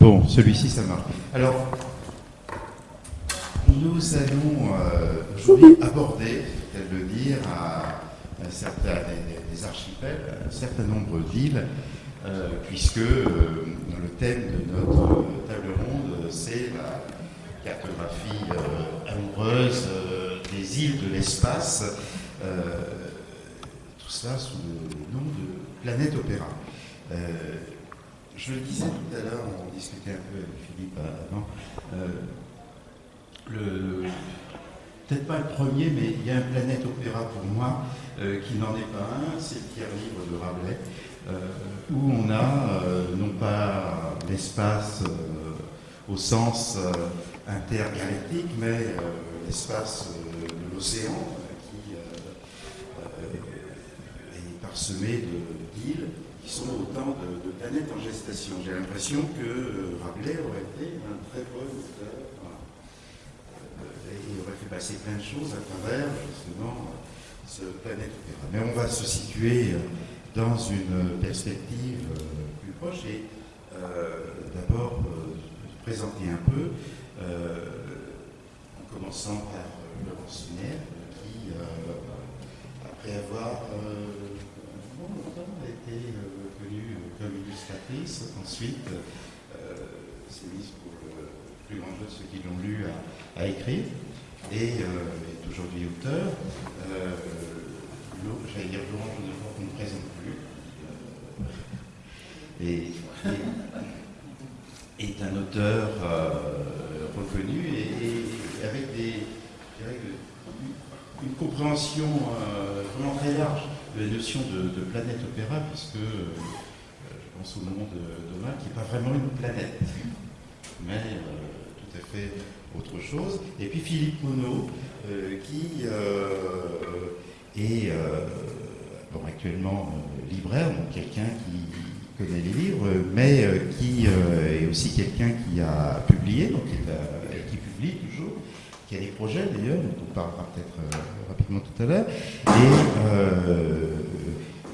Bon, celui-ci, ça marche. Alors, nous allons euh, aujourd'hui aborder, peut le dire, à, un certain, des, archipels, un certain nombre d'îles, puisque euh, le thème de notre table ronde, c'est la cartographie amoureuse des îles de l'espace. tout cela sous le nom de Planète Opéra. Je le disais tout à l'heure, on discutait un peu avec Philippe avant, euh, peut-être pas le premier, mais il y a un planète opéra pour moi euh, qui n'en est pas un, c'est le tiers livre de Rabelais, euh, où on a non pas l'espace au sens intergalactique, mais l'espace de l'océan qui est parsemé d'îles qui sont autant de, planètes en gestation. J'ai l'impression que euh, Rabelais aurait été un très bon auteur. Euh, et il aurait fait passer plein de choses à travers justement ce planète. Mais on va se situer dans une perspective euh, plus proche et d'abord présenter un peu, en commençant par Laurence Sinière, qui, après avoir été connue comme illustratrice. Ensuite, euh, s'est mise pour le plus grand jeu de ceux qui l'ont lu à, écrire. Et euh, est aujourd'hui auteur. Euh, J'allais dire Laurent Genevois ne présente plus. Euh, et, est un auteur reconnu et, avec des, une compréhension vraiment très large de la notion de, planète opéra, puisque euh, je pense au nom de Thomas, qui n'est pas vraiment une planète, mais euh, tout à fait autre chose. Et puis Philippe Monod, euh, qui est actuellement libraire, donc quelqu'un qui connaît les livres, mais qui est aussi quelqu'un qui a publié, donc qui publie toujours qui a des projets d'ailleurs, dont on parlera peut-être euh, rapidement tout à l'heure, et euh,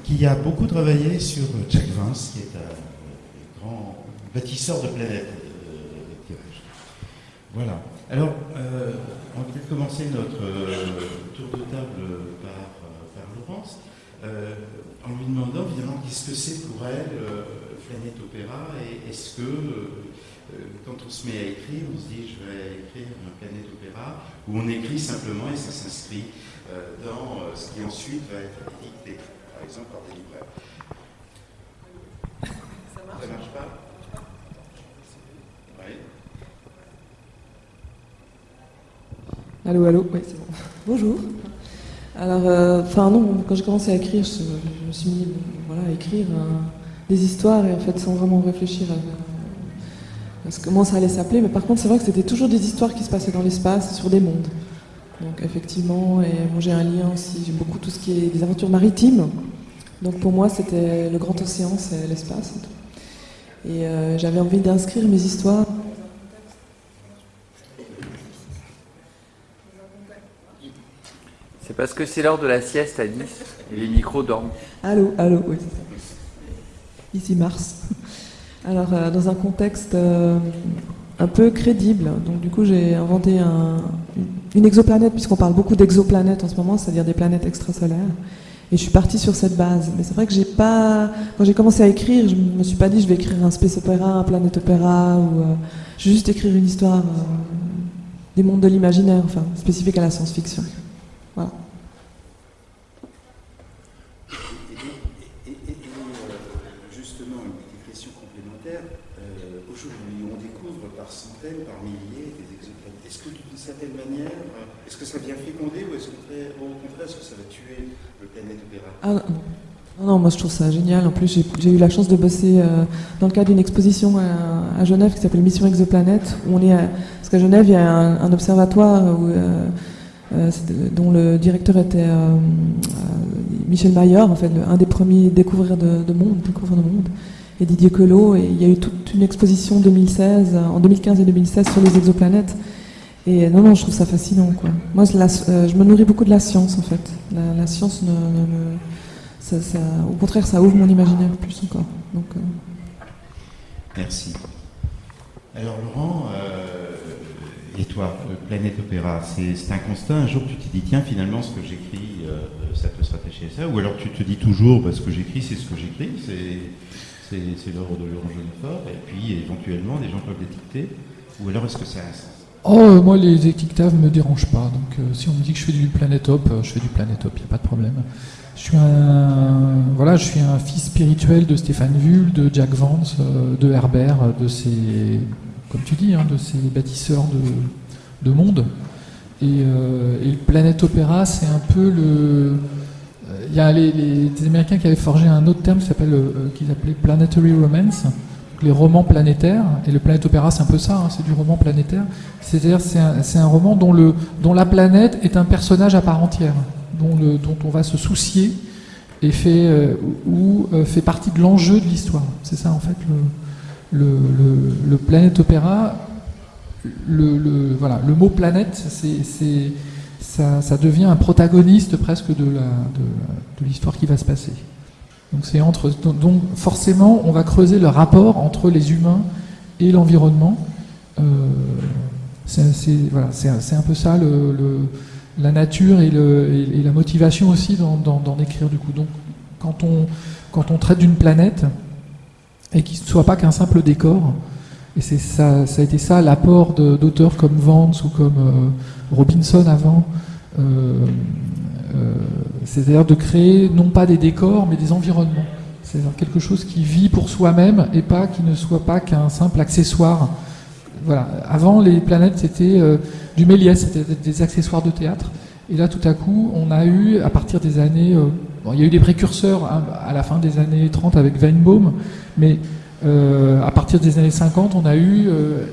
qui a beaucoup travaillé sur Jack Vance, qui est un grand bâtisseur de planètes. Euh, voilà. Alors, on va peut-être commencer notre tour de table par, par Laurence, en lui demandant évidemment qu'est-ce que c'est pour elle Planète Opéra, et est-ce que euh, quand on se met à écrire, on se dit je vais écrire un planète opéra, où on écrit simplement et ça s'inscrit euh, dans euh, ce qui ensuite va être édité, par exemple par des libraires. Ça marche? Ça marche pas? Oui. Allô, allô, oui, c'est bon. Bonjour. Alors, enfin non, quand j'ai commencé à écrire, je, me suis mis voilà, à écrire des histoires et en fait sans vraiment réfléchir à comment ça allait s'appeler, mais par contre c'est vrai que c'était toujours des histoires qui se passaient dans l'espace, sur des mondes. Donc effectivement, et moi j'ai un lien aussi, j'ai beaucoup tout ce qui est des aventures maritimes. Donc pour moi c'était le grand océan, c'est l'espace. Et, euh, j'avais envie d'inscrire mes histoires. C'est parce que c'est l'heure de la sieste à Nice et les micros dorment. Allô, allô, oui. Ici Mars. Alors, euh, dans un contexte euh, un peu crédible, donc du coup, j'ai inventé une exoplanète, puisqu'on parle beaucoup d'exoplanètes en ce moment, c'est-à-dire des planètes extrasolaires. Et je suis partie sur cette base. Mais c'est vrai que j'ai pas. Quand j'ai commencé à écrire, je me suis pas dit je vais écrire un space opéra, un planète opéra, ou. Euh, je vais juste écrire une histoire des mondes de l'imaginaire, enfin, spécifique à la science-fiction. Voilà. certaine manière Est-ce que ça vient féconder ou est-ce qu'au contraire, est-ce que ça va tuer le planète opéra? Ah, non, moi je trouve ça génial. En plus, j'ai eu la chance de bosser euh, dans le cadre d'une exposition à, Genève qui s'appelle Mission Exoplanète. Où on est parce qu'à Genève, il y a un, observatoire euh, euh, dont le directeur était Michel Maillard, en fait, un des premiers découvreurs de, monde, découvreurs de monde. et Didier Queloz. Et il y a eu toute une exposition 2016, en 2015 et 2016 sur les exoplanètes. Et non, non, je trouve ça fascinant. Quoi. Moi, je me nourris beaucoup de la science, en fait. La, science, ne, au contraire, ça ouvre mon imaginaire plus encore. Donc, Merci. Alors, Laurent, et toi, Planète Opéra, c'est un constat. Un jour, tu t'es dit, tiens, finalement, ce que j'écris, euh, ça peut se rattacher à ça. Ou alors, tu te dis toujours, bah, ce que j'écris, c'est ce que j'écris, c'est l'ordre de Laurent Jeunefort. Et puis, éventuellement, des gens peuvent l'étiqueter. Ou alors, est-ce que ça a un sens? Oh, euh, moi, les étiquetages ne me dérangent pas. Donc, euh, si on me dit que je fais du Planétop, je fais du Planétop, il n'y a pas de problème. Je suis un, voilà, je suis un fils spirituel de Stéphane Vull, de Jack Vance, de Herbert, de ces comme tu dis, hein, de ces bâtisseurs de, monde. Euh, et, le Planète Opéra, c'est un peu le. Il y a les, Américains qui avaient forgé un autre terme qui s'appelle, euh, qu'ils appelaient Planetary Romance, les romans planétaires. Et le Planète Opéra, c'est un peu ça, hein, c'est du roman planétaire. C'est-à-dire, c'est un, un, roman dont, la planète est un personnage à part entière, dont, on va se soucier et fait, euh, ou fait partie de l'enjeu de l'histoire. C'est ça, en fait, le le, le, planète opéra, le, voilà, le mot planète, c'est, ça, devient un protagoniste presque de, l'histoire qui va se passer. Donc, c'est entre, donc forcément, on va creuser le rapport entre les humains et l'environnement. Euh, c'est, voilà, un peu ça le, la nature et, et, la motivation aussi d'en, écrire du coup. Donc quand on, quand on traite d'une planète, et qui ne soit pas qu'un simple décor. Et ça, ça a été ça l'apport d'auteurs comme Vance ou comme euh, Robinson avant. Euh, euh, c'est-à-dire de créer non pas des décors mais des environnements. C'est-à-dire quelque chose qui vit pour soi-même et pas qui ne soit pas qu'un simple accessoire. Voilà. Avant, les planètes c'était du Méliès, c'était des accessoires de théâtre. Et là, tout à coup, on a eu, à partir des années il y a eu des précurseurs hein, à la fin des années 30 avec Weinbaum, mais euh, à partir des années 50, on a eu euh,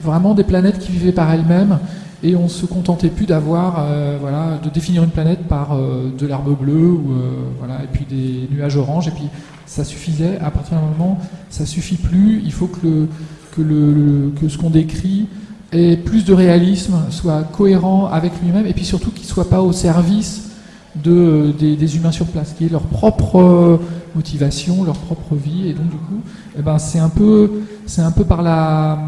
vraiment des planètes qui vivaient par elles-mêmes et on se contentait plus d'avoir, euh, voilà, de définir une planète par de l'herbe bleue ou voilà, et puis des nuages oranges et puis ça suffisait. À partir d'un moment, ça suffit plus. Il faut que, que, ce qu'on décrit ait plus de réalisme, soit cohérent avec lui-même et puis surtout qu'il soit pas au service de, des, humains sur place, qui est leur propre euh, motivation, leur propre vie, et donc du coup, eh ben, c'est un peu, un peu par la,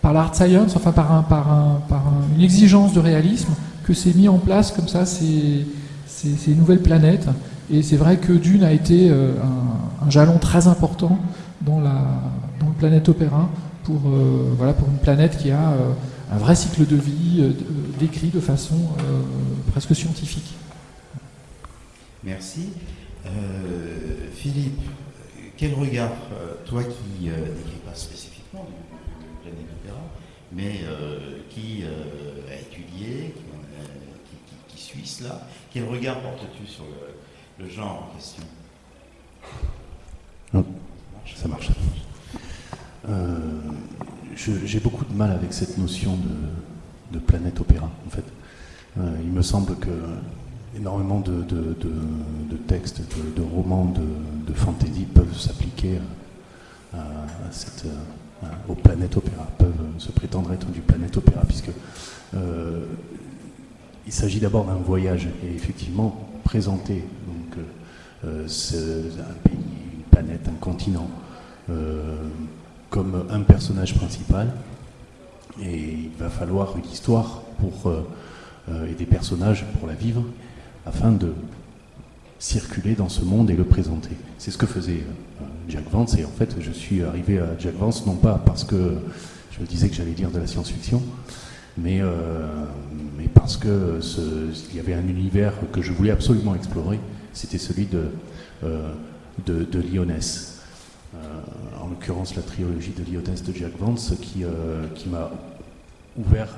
par l'art science, enfin par, un, par, un, par une exigence de réalisme que c'est mis en place comme ça ces, ces, nouvelles planètes. Et c'est vrai que Dune a été euh, un, jalon très important dans, la, dans le planète opéra pour, euh, voilà, pour une planète qui a un vrai cycle de vie décrit de façon presque scientifique. Merci. Euh, Philippe, quel regard, euh, toi qui euh, n'écris pas spécifiquement du, planète opéra, mais qui a étudié, qui, qui, suit cela, quel regard portes-tu sur le, genre en question? Ça marche. J'ai beaucoup de mal avec cette notion de, de planète opéra, en fait. il me semble que énormément de, textes, de, romans de, fantasy peuvent s'appliquer à, cette, aux planètes opéra, peuvent se prétendre être du planète opéra, puisque euh, il s'agit d'abord d'un voyage et effectivement présenter donc, euh, un pays, une planète, un continent euh, comme un personnage principal. Et il va falloir une histoire pour, et des personnages pour la vivre afin de circuler dans ce monde et le présenter. C'est ce que faisait euh, Jack Vance, et en fait je suis arrivé à Jack Vance non pas parce que je disais que j'allais lire de la science-fiction, mais, euh, mais parce que il y avait un univers que je voulais absolument explorer, c'était celui de, euh, de, Lyonès. en l'occurrence la trilogie de Lyonès de Jack Vance qui, qui m'a ouvert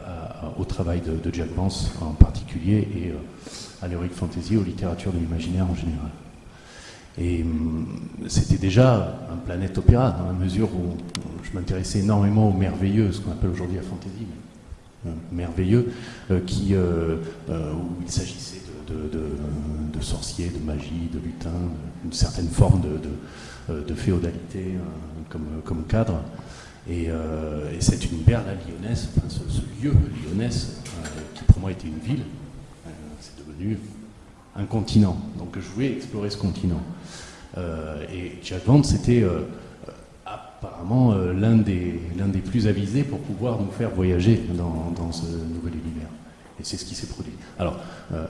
au travail de, de, Jack Vance en particulier et à l'heroic fantasy, aux littératures de l'imaginaire en général. Et hum, c'était déjà un planète opéra, dans la mesure où je m'intéressais énormément au merveilleux, ce qu'on appelle aujourd'hui la fantasy, euh, merveilleux, euh, qui, euh, où il s'agissait de, sorcier, de magie, de lutin, une certaine forme de, féodalité comme, cadre. Et, c'est une berle lyonnaise, ce, ce, lieu lyonnaise, qui pour moi était une ville, un continent. Donc je voulais explorer ce continent. et Jack Vance, c'était apparemment euh, l'un des, plus avisés pour pouvoir nous faire voyager dans, ce nouvel univers. Et c'est ce qui s'est produit. Alors, euh,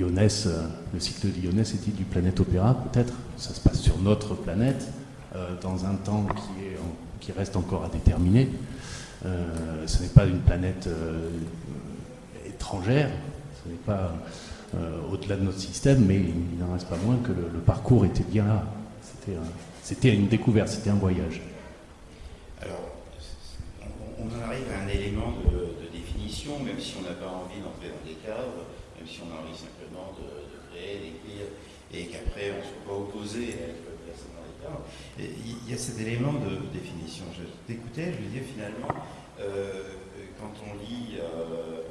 euh, le cycle de Lyonès est-il du planète Opéra Peut-être? Ça se passe sur notre planète, euh, dans un temps qui, est qui reste encore à déterminer. ce n'est pas une planète étrangère, pas au-delà de notre système, mais il n'en reste pas moins que le, parcours était bien là. C'était c'était une découverte, c'était un voyage. Alors, on, en arrive à un élément de, définition, même si on n'a pas envie d'entrer dans des cadres, même si on a envie simplement de, créer, d'écrire, et qu'après on ne soit pas opposé à être personne dans les cadres. il y a cet élément de définition. Je t'écoutais, je me disais finalement, euh, quand on lit, euh,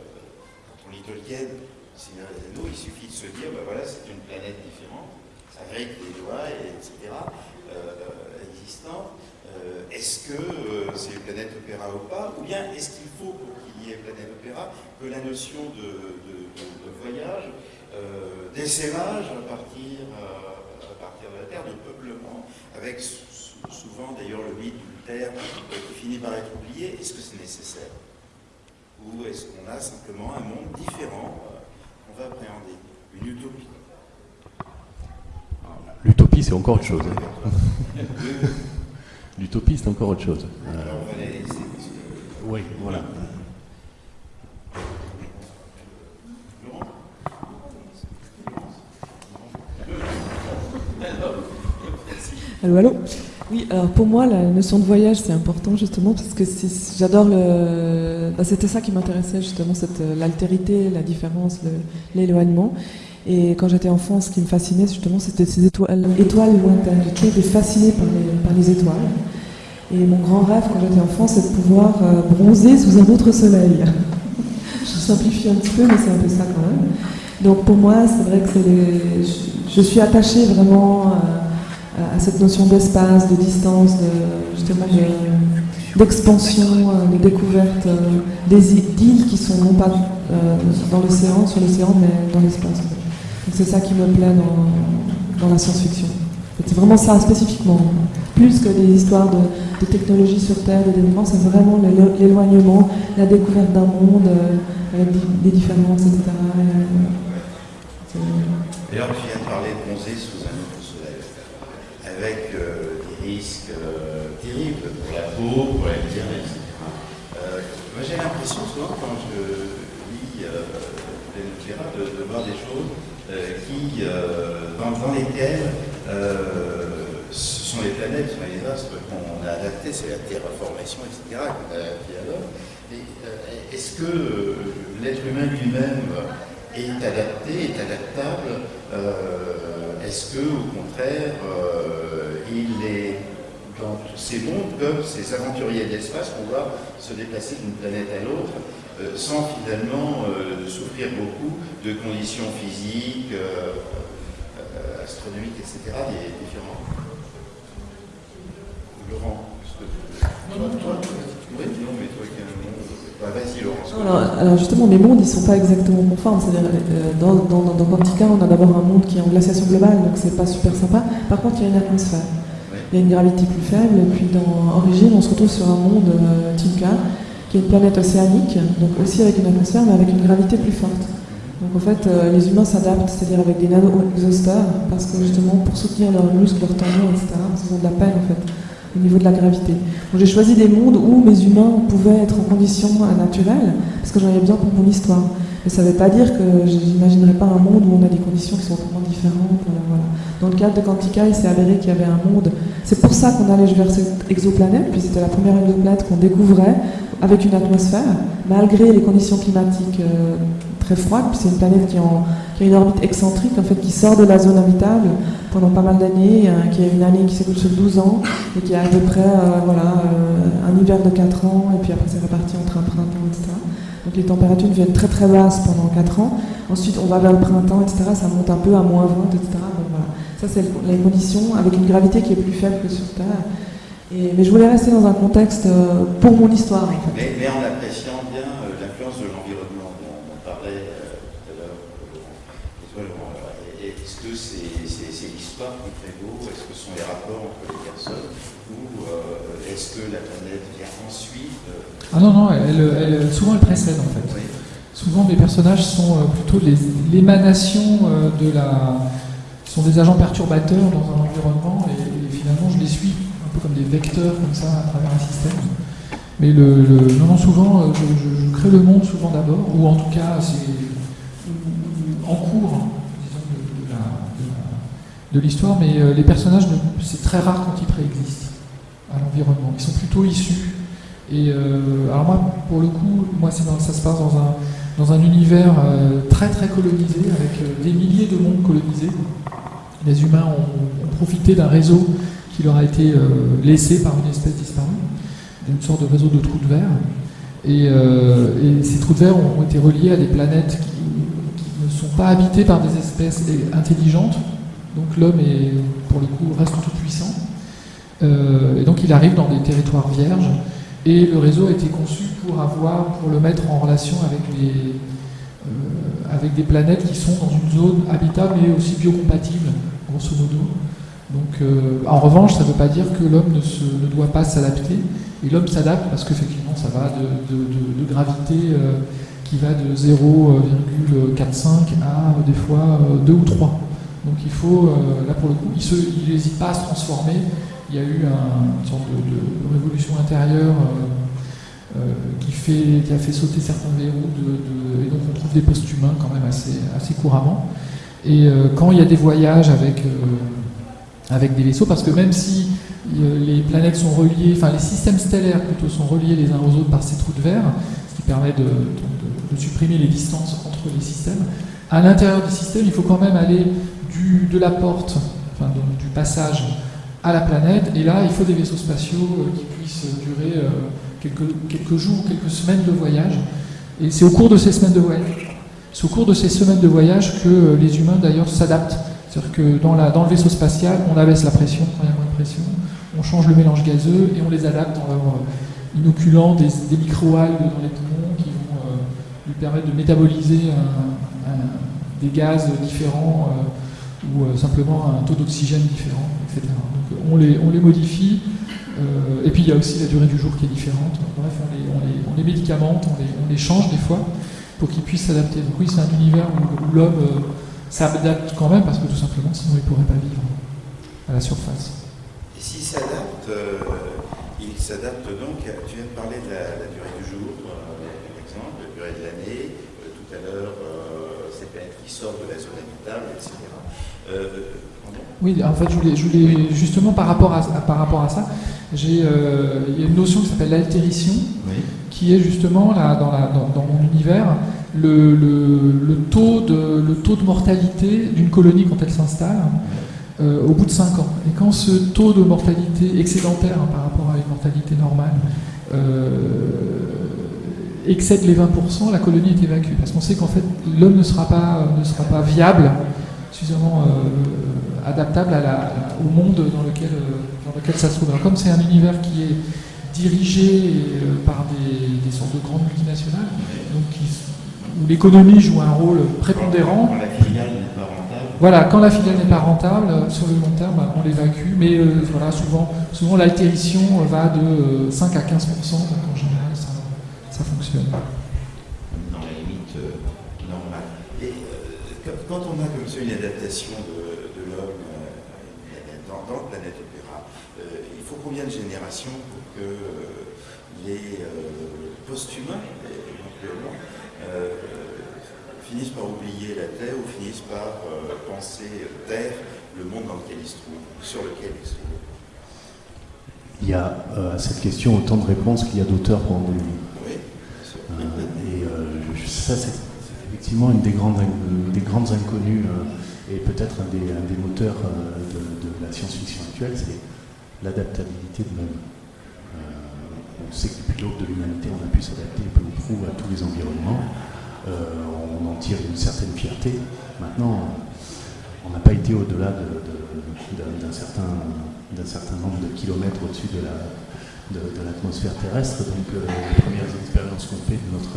quand on lit Tolkien, Seigneur des Anneaux, il suffit de se dire, ben voilà, c'est une planète différente, grille des doigts, etc. Euh, existant, euh, est-ce que euh, c'est une planète opéra ou pas? Ou bien est-ce qu'il faut, pour qu'il y ait planète opéra, que la notion de, voyage, d'essaimage à partir, à partir de la Terre, de peuplement, avec souvent d'ailleurs le mythe d'une Terre qui finit par être oublié, est-ce que c'est nécessaire? Ou est-ce qu'on a simplement un monde différent qu'on va appréhender Une utopie L'utopie, c'est encore autre chose. Hein. L'utopie, c'est encore autre chose. Euh, oui, voilà. Allô, allô? Oui, alors pour moi, la notion de voyage, c'est important justement parce que j'adore le. Bah, c'était ça qui m'intéressait justement, l'altérité, la différence, l'éloignement. Et quand j'étais enfant, ce qui me fascinait justement, c'était ces étoiles, lointaines. J'étais fascinée par les, par les, étoiles. Et mon grand rêve quand j'étais enfant, c'est de pouvoir euh, bronzer sous un autre soleil. je simplifie un petit peu, mais c'est un peu ça quand même. Donc pour moi, c'est vrai que c'est je, suis attachée vraiment euh, à, cette notion d'espace, de distance, justement d'expansion, de, de, découverte des îles qui sont non pas dans l'océan, sur l'océan, mais dans l'espace. C'est ça qui me plaît dans, la science-fiction. C'est vraiment ça spécifiquement. Plus que des histoires de, technologie sur Terre, de développement, c'est vraiment l'éloignement, la découverte d'un monde euh, des, différences, etc. D'ailleurs, tu viens de parler de bronzer sous un autre soleil, avec euh, des risques euh, terribles pour la pour la vie, etc. moi, j'ai l'impression souvent, quand je lis les de, de voir des choses euh, qui, euh, dans, lesquelles euh, ce sont les planètes, ce sont les astres qu'on a adaptés, c'est la terraformation, etc., qu'on a. Est-ce que l'être humain lui-même est adapté, est adaptable Est-ce que, au contraire, il est dans tous ces mondes comme ces aventuriers de l'espace qu'on se déplacer d'une planète à l'autre euh, sans finalement euh, souffrir beaucoup de conditions physiques, euh, astronomiques, etc. des différents. Laurent, non, non, toi, oui, non, mais toi qui as un vas-y, Laurent. Alors, justement, les mondes, ils ne sont pas exactement conformes. C'est-à-dire, dans, dans, dans Quantica, on a d'abord un monde qui est en glaciation globale, donc c'est pas super sympa. Par contre, il y a une atmosphère. Il y a une gravité plus faible, et puis dans Origine, on se retrouve sur un monde euh, Tinka, qui est une planète océanique, donc aussi avec une atmosphère, mais avec une gravité plus forte. Donc en fait, euh, les humains s'adaptent, c'est-à-dire avec des nano-exhausteurs, parce que justement, pour soutenir leurs muscles, leurs tendons, etc., ils ont de la peine en fait, au niveau de la gravité. Donc j'ai choisi des mondes où mes humains pouvaient être en conditions naturelles, parce que j'en avais besoin pour mon histoire. Mais ça ne veut pas dire que j'imaginerais pas un monde où on a des conditions qui sont vraiment différentes. Euh, Dans le cadre de Quantica, il s'est avéré qu'il y avait un monde. C'est pour ça qu'on allait vers cette exoplanète, puis c'était la première exoplanète qu'on découvrait avec une atmosphère, malgré les conditions climatiques euh, très froides. Puis c'est une planète qui, a une orbite excentrique, en fait, qui sort de la zone habitable pendant pas mal d'années, euh, qui a une année qui s'écoule sur 12 ans, et qui a à peu près voilà, un hiver de 4 ans, et puis après c'est reparti entre un printemps, etc. Donc les températures deviennent très très basses pendant 4 ans. Ensuite, on va vers le printemps, etc. Ça monte un peu à moins 20, etc. Ça, c'est les conditions avec une gravité qui est plus faible que sur Terre. Et, mais je voulais rester dans un contexte euh, pour mon histoire. En fait. mais, mais, en appréciant bien euh, l'influence de l'environnement dont on parlait euh, tout à l'heure. Est-ce que c'est l'histoire qui prévaut Est-ce que ce sont les rapports entre les personnes? Ou est-ce que la planète vient ensuite Ah non, non, elle, elle, souvent elle précède en fait. Oui. Souvent mes personnages sont plutôt l'émanation de la... sont des agents perturbateurs dans un environnement et, finalement je les suis un peu comme des vecteurs comme ça à travers un système. Mais le, non, souvent, euh, je, crée le monde souvent d'abord, ou en tout cas, c'est en cours, disons, de, l'histoire, mais euh, les personnages, c'est très rare quand ils préexistent à l'environnement. Ils sont plutôt issus. Et euh, alors moi, pour le coup, moi, ça se passe dans un, dans un univers euh, très très colonisé, avec des milliers de mondes colonisés. Les humains ont, profité d'un réseau qui leur a été euh, laissé par une espèce disparue, une sorte de réseau de trous de verre. Et, euh, et, ces trous de verre ont, été reliés à des planètes qui, ne sont pas habitées par des espèces intelligentes. Donc l'homme est, pour le coup, reste tout puissant. Euh, et donc il arrive dans des territoires vierges. Et le réseau a été conçu pour avoir, pour le mettre en relation avec les, avec des planètes qui sont dans une zone habitable mais aussi biocompatible, grosso modo. Donc, euh, en revanche, ça ne veut pas dire que l'homme ne, doit pas s'adapter. Et l'homme s'adapte parce qu'effectivement, ça va de, gravité euh, qui va de 0,45 à des fois 2 ou 3. Donc il faut, euh, là pour le coup, il n'hésite pas à se transformer. Il y a eu un, une sorte de, révolution intérieure qui, fait, qui a fait sauter certains verrous, et donc on trouve des post-humains quand même assez, couramment. Et quand il y a des voyages avec avec des vaisseaux, parce que même si euh, les planètes sont reliées, enfin les systèmes stellaires plutôt sont reliés les uns aux autres par ces trous de verre, ce qui permet de, supprimer les distances entre les systèmes, à l'intérieur du système, il faut quand même aller de la porte, enfin du passage à la planète, et là il faut des vaisseaux spatiaux euh, qui puissent durer euh, quelques, quelques jours, quelques semaines de voyage, et c'est au cours de ces semaines de voyage, c'est au cours de ces semaines de voyage que les humains d'ailleurs s'adaptent c'est-à-dire que dans, le vaisseau spatial, on abaisse la pression quand il y a moins de pression, on change le mélange gazeux et on les adapte en euh, inoculant des, des micro-algues dans les poumons qui vont euh, lui permettre de métaboliser des gaz différents euh, ou euh, simplement un taux d'oxygène différent, etc. Donc on les modifie. Euh, et puis il y a aussi la durée du jour qui est différente. Bref, on les, on on les médicamente, on les, change des fois pour qu'ils puissent s'adapter. Donc oui, c'est un univers où, l'homme s'adapte quand même parce que tout simplement sinon il ne pourrait pas vivre à la surface. Et s'il s'adapte, euh, il s'adapte donc, tu viens de parler de la, durée du jour, euh, par exemple, la durée de l'année, euh, tout à l'heure, euh, ces planètes qui sortent de la zone habitable, etc. Oui, en fait, je voulais, je voulais justement par rapport à, par rapport à ça, j'ai, euh, il y a une notion qui s'appelle l'altérition, oui. qui est justement là, dans, la, dans, dans mon univers le, le, le, taux de, le taux de mortalité d'une colonie quand elle s'installe euh, au bout de 5 ans. Et quand ce taux de mortalité excédentaire hein, par rapport à une mortalité normale euh, excède les 20%, la colonie est évacuée. Parce qu'on sait qu'en fait, l'homme ne, sera pas, ne sera pas viable, suffisamment adaptable à la, à, au monde dans lequel, dans lequel ça se trouve. Alors, comme c'est un univers qui est dirigé par des, des sortes de grandes multinationales, donc qui où l'économie joue un rôle prépondérant. Quand la filiale n'est pas rentable. Voilà, quand la filiale n'est pas rentable, sur le long terme, on l'évacue, mais euh, voilà, souvent, souvent l'altérition va de 5 à 15% donc en général, ça, ça fonctionne. Dans la limite euh, normale. Et euh, quand on a comme ça une adaptation de, euh, dans, planète Opéra, il faut combien de générations pour que les post-humains, éventuellement, euh, finissent par oublier la Terre ou finissent par euh, penser Terre, le monde dans lequel ils se trouvent, sur lequel ils se trouvent? Il y a euh, à cette question autant de réponses qu'il y a d'auteurs pour en donner. Oui, et ça, c'est effectivement une des grandes, des grandes inconnues et peut-être un des, un des moteurs de, la science-fiction actuelle, c'est l'adaptabilité de l'homme. on sait que depuis l'aube de l'humanité, on a pu s'adapter peu ou prou à tous les environnements. on en tire une certaine fierté. Maintenant, on n'a pas été au-delà d'un certain, nombre de kilomètres au-dessus de l'atmosphère terrestre. Donc les premières expériences qu'on fait de notre,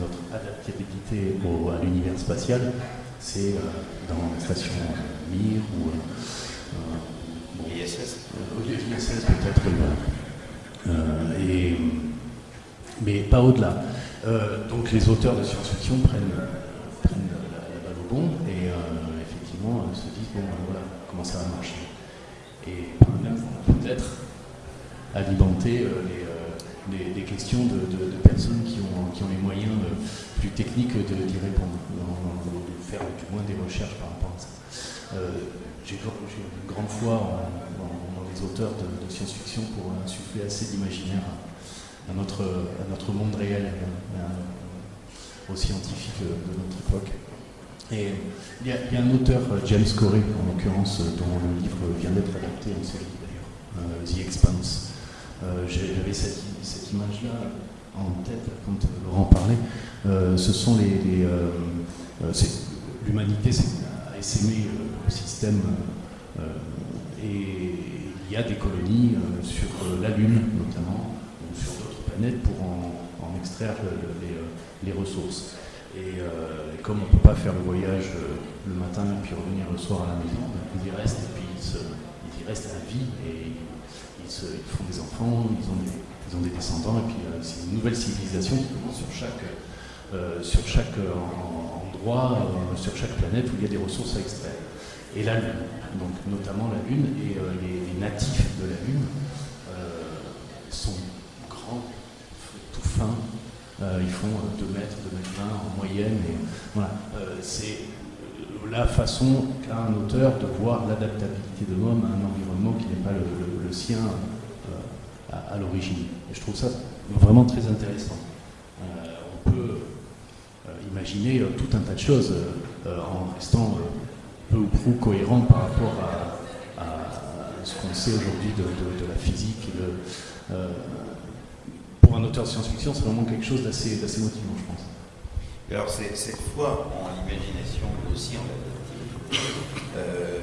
notre adaptabilité à l'univers spatial, c'est dans la station Mir ou ISS. ISS peut-être, et, mais pas au-delà. donc les auteurs de science-fiction prennent, prennent la, balle au bon et effectivement se disent bon voilà comment ça va marcher. Et peut-être alimenter les, questions de, personnes qui ont, qui ont les moyens plus techniques d'y répondre, de faire du moins des recherches par rapport à ça. J'ai une grande foi dans les auteurs de, science-fiction pour insuffler assez d'imaginaire à, notre, à monde réel, aux scientifiques de notre époque. Et il y, a, un auteur, James Corey, en l'occurrence, dont le livre vient d'être adapté en série d'ailleurs, euh, The Expanse. Euh, j'avais cette, image-là en tête quand Laurent parlait. Euh, ce sont les. L'humanité a essaimé le système et il y a des colonies sur la Lune notamment, ou sur d'autres planètes pour en, extraire les ressources. Euh, et, comme on ne peut pas faire le voyage euh, le matin et puis revenir le soir à la maison, ben, ils y restent et puis ils, y restent à vie et ils, font des enfants, ils ont des, descendants et puis euh, c'est une nouvelle civilisation sur chaque, sur chaque endroit, sur chaque planète où il y a des ressources à extraire. Et la Lune, donc notamment la Lune et les, natifs de la Lune sont grands, tout fins, euh, ils font 2 mètres, 2 mètres 20 en moyenne. Voilà. Euh, c'est la façon qu'a un auteur de voir l'adaptabilité de l'homme à un environnement qui n'est pas le, sien euh, à, l'origine. Et je trouve ça vraiment très intéressant. on peut imaginer tout un tas de choses en restant peu ou prou cohérent par rapport à, ce qu'on sait aujourd'hui de, la physique et de, un auteur de science-fiction, c'est vraiment quelque chose d'assez motivant, je pense. Alors, cette foi en l'imagination, mais aussi en euh,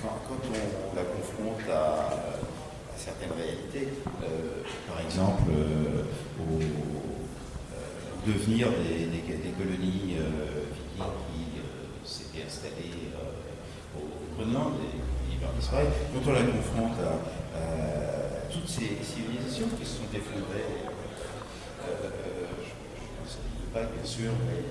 quand, on la confronte à, certaines réalités, euh, par exemple euh, au devenir des, des, colonies qui s'étaient installées au Groenland et qui disparaît, quand on la confronte à toutes ces civilisations qui se sont effondrées je ne pas bien sûr, mais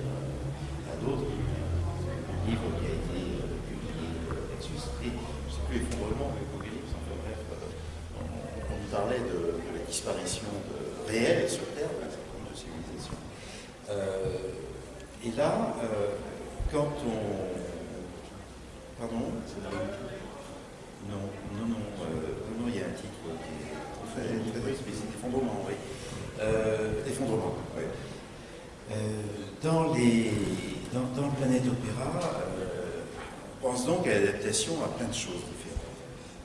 à d'autres. Un livre qui a été publié là-dessus, c'était, je sais plus, effondrement, mais parlait de, la disparition réelle sur Terre d'un certain nombre de civilisations. Euh, et là, euh, quand on. Pardon? Non, non, non, euh, non, il y a un titre qui est très, très explicite, effondrement, oui. Euh, effondrement. Euh, dans, les, dans, le Planète Opéra, euh, on pense donc à l'adaptation à plein de choses différentes.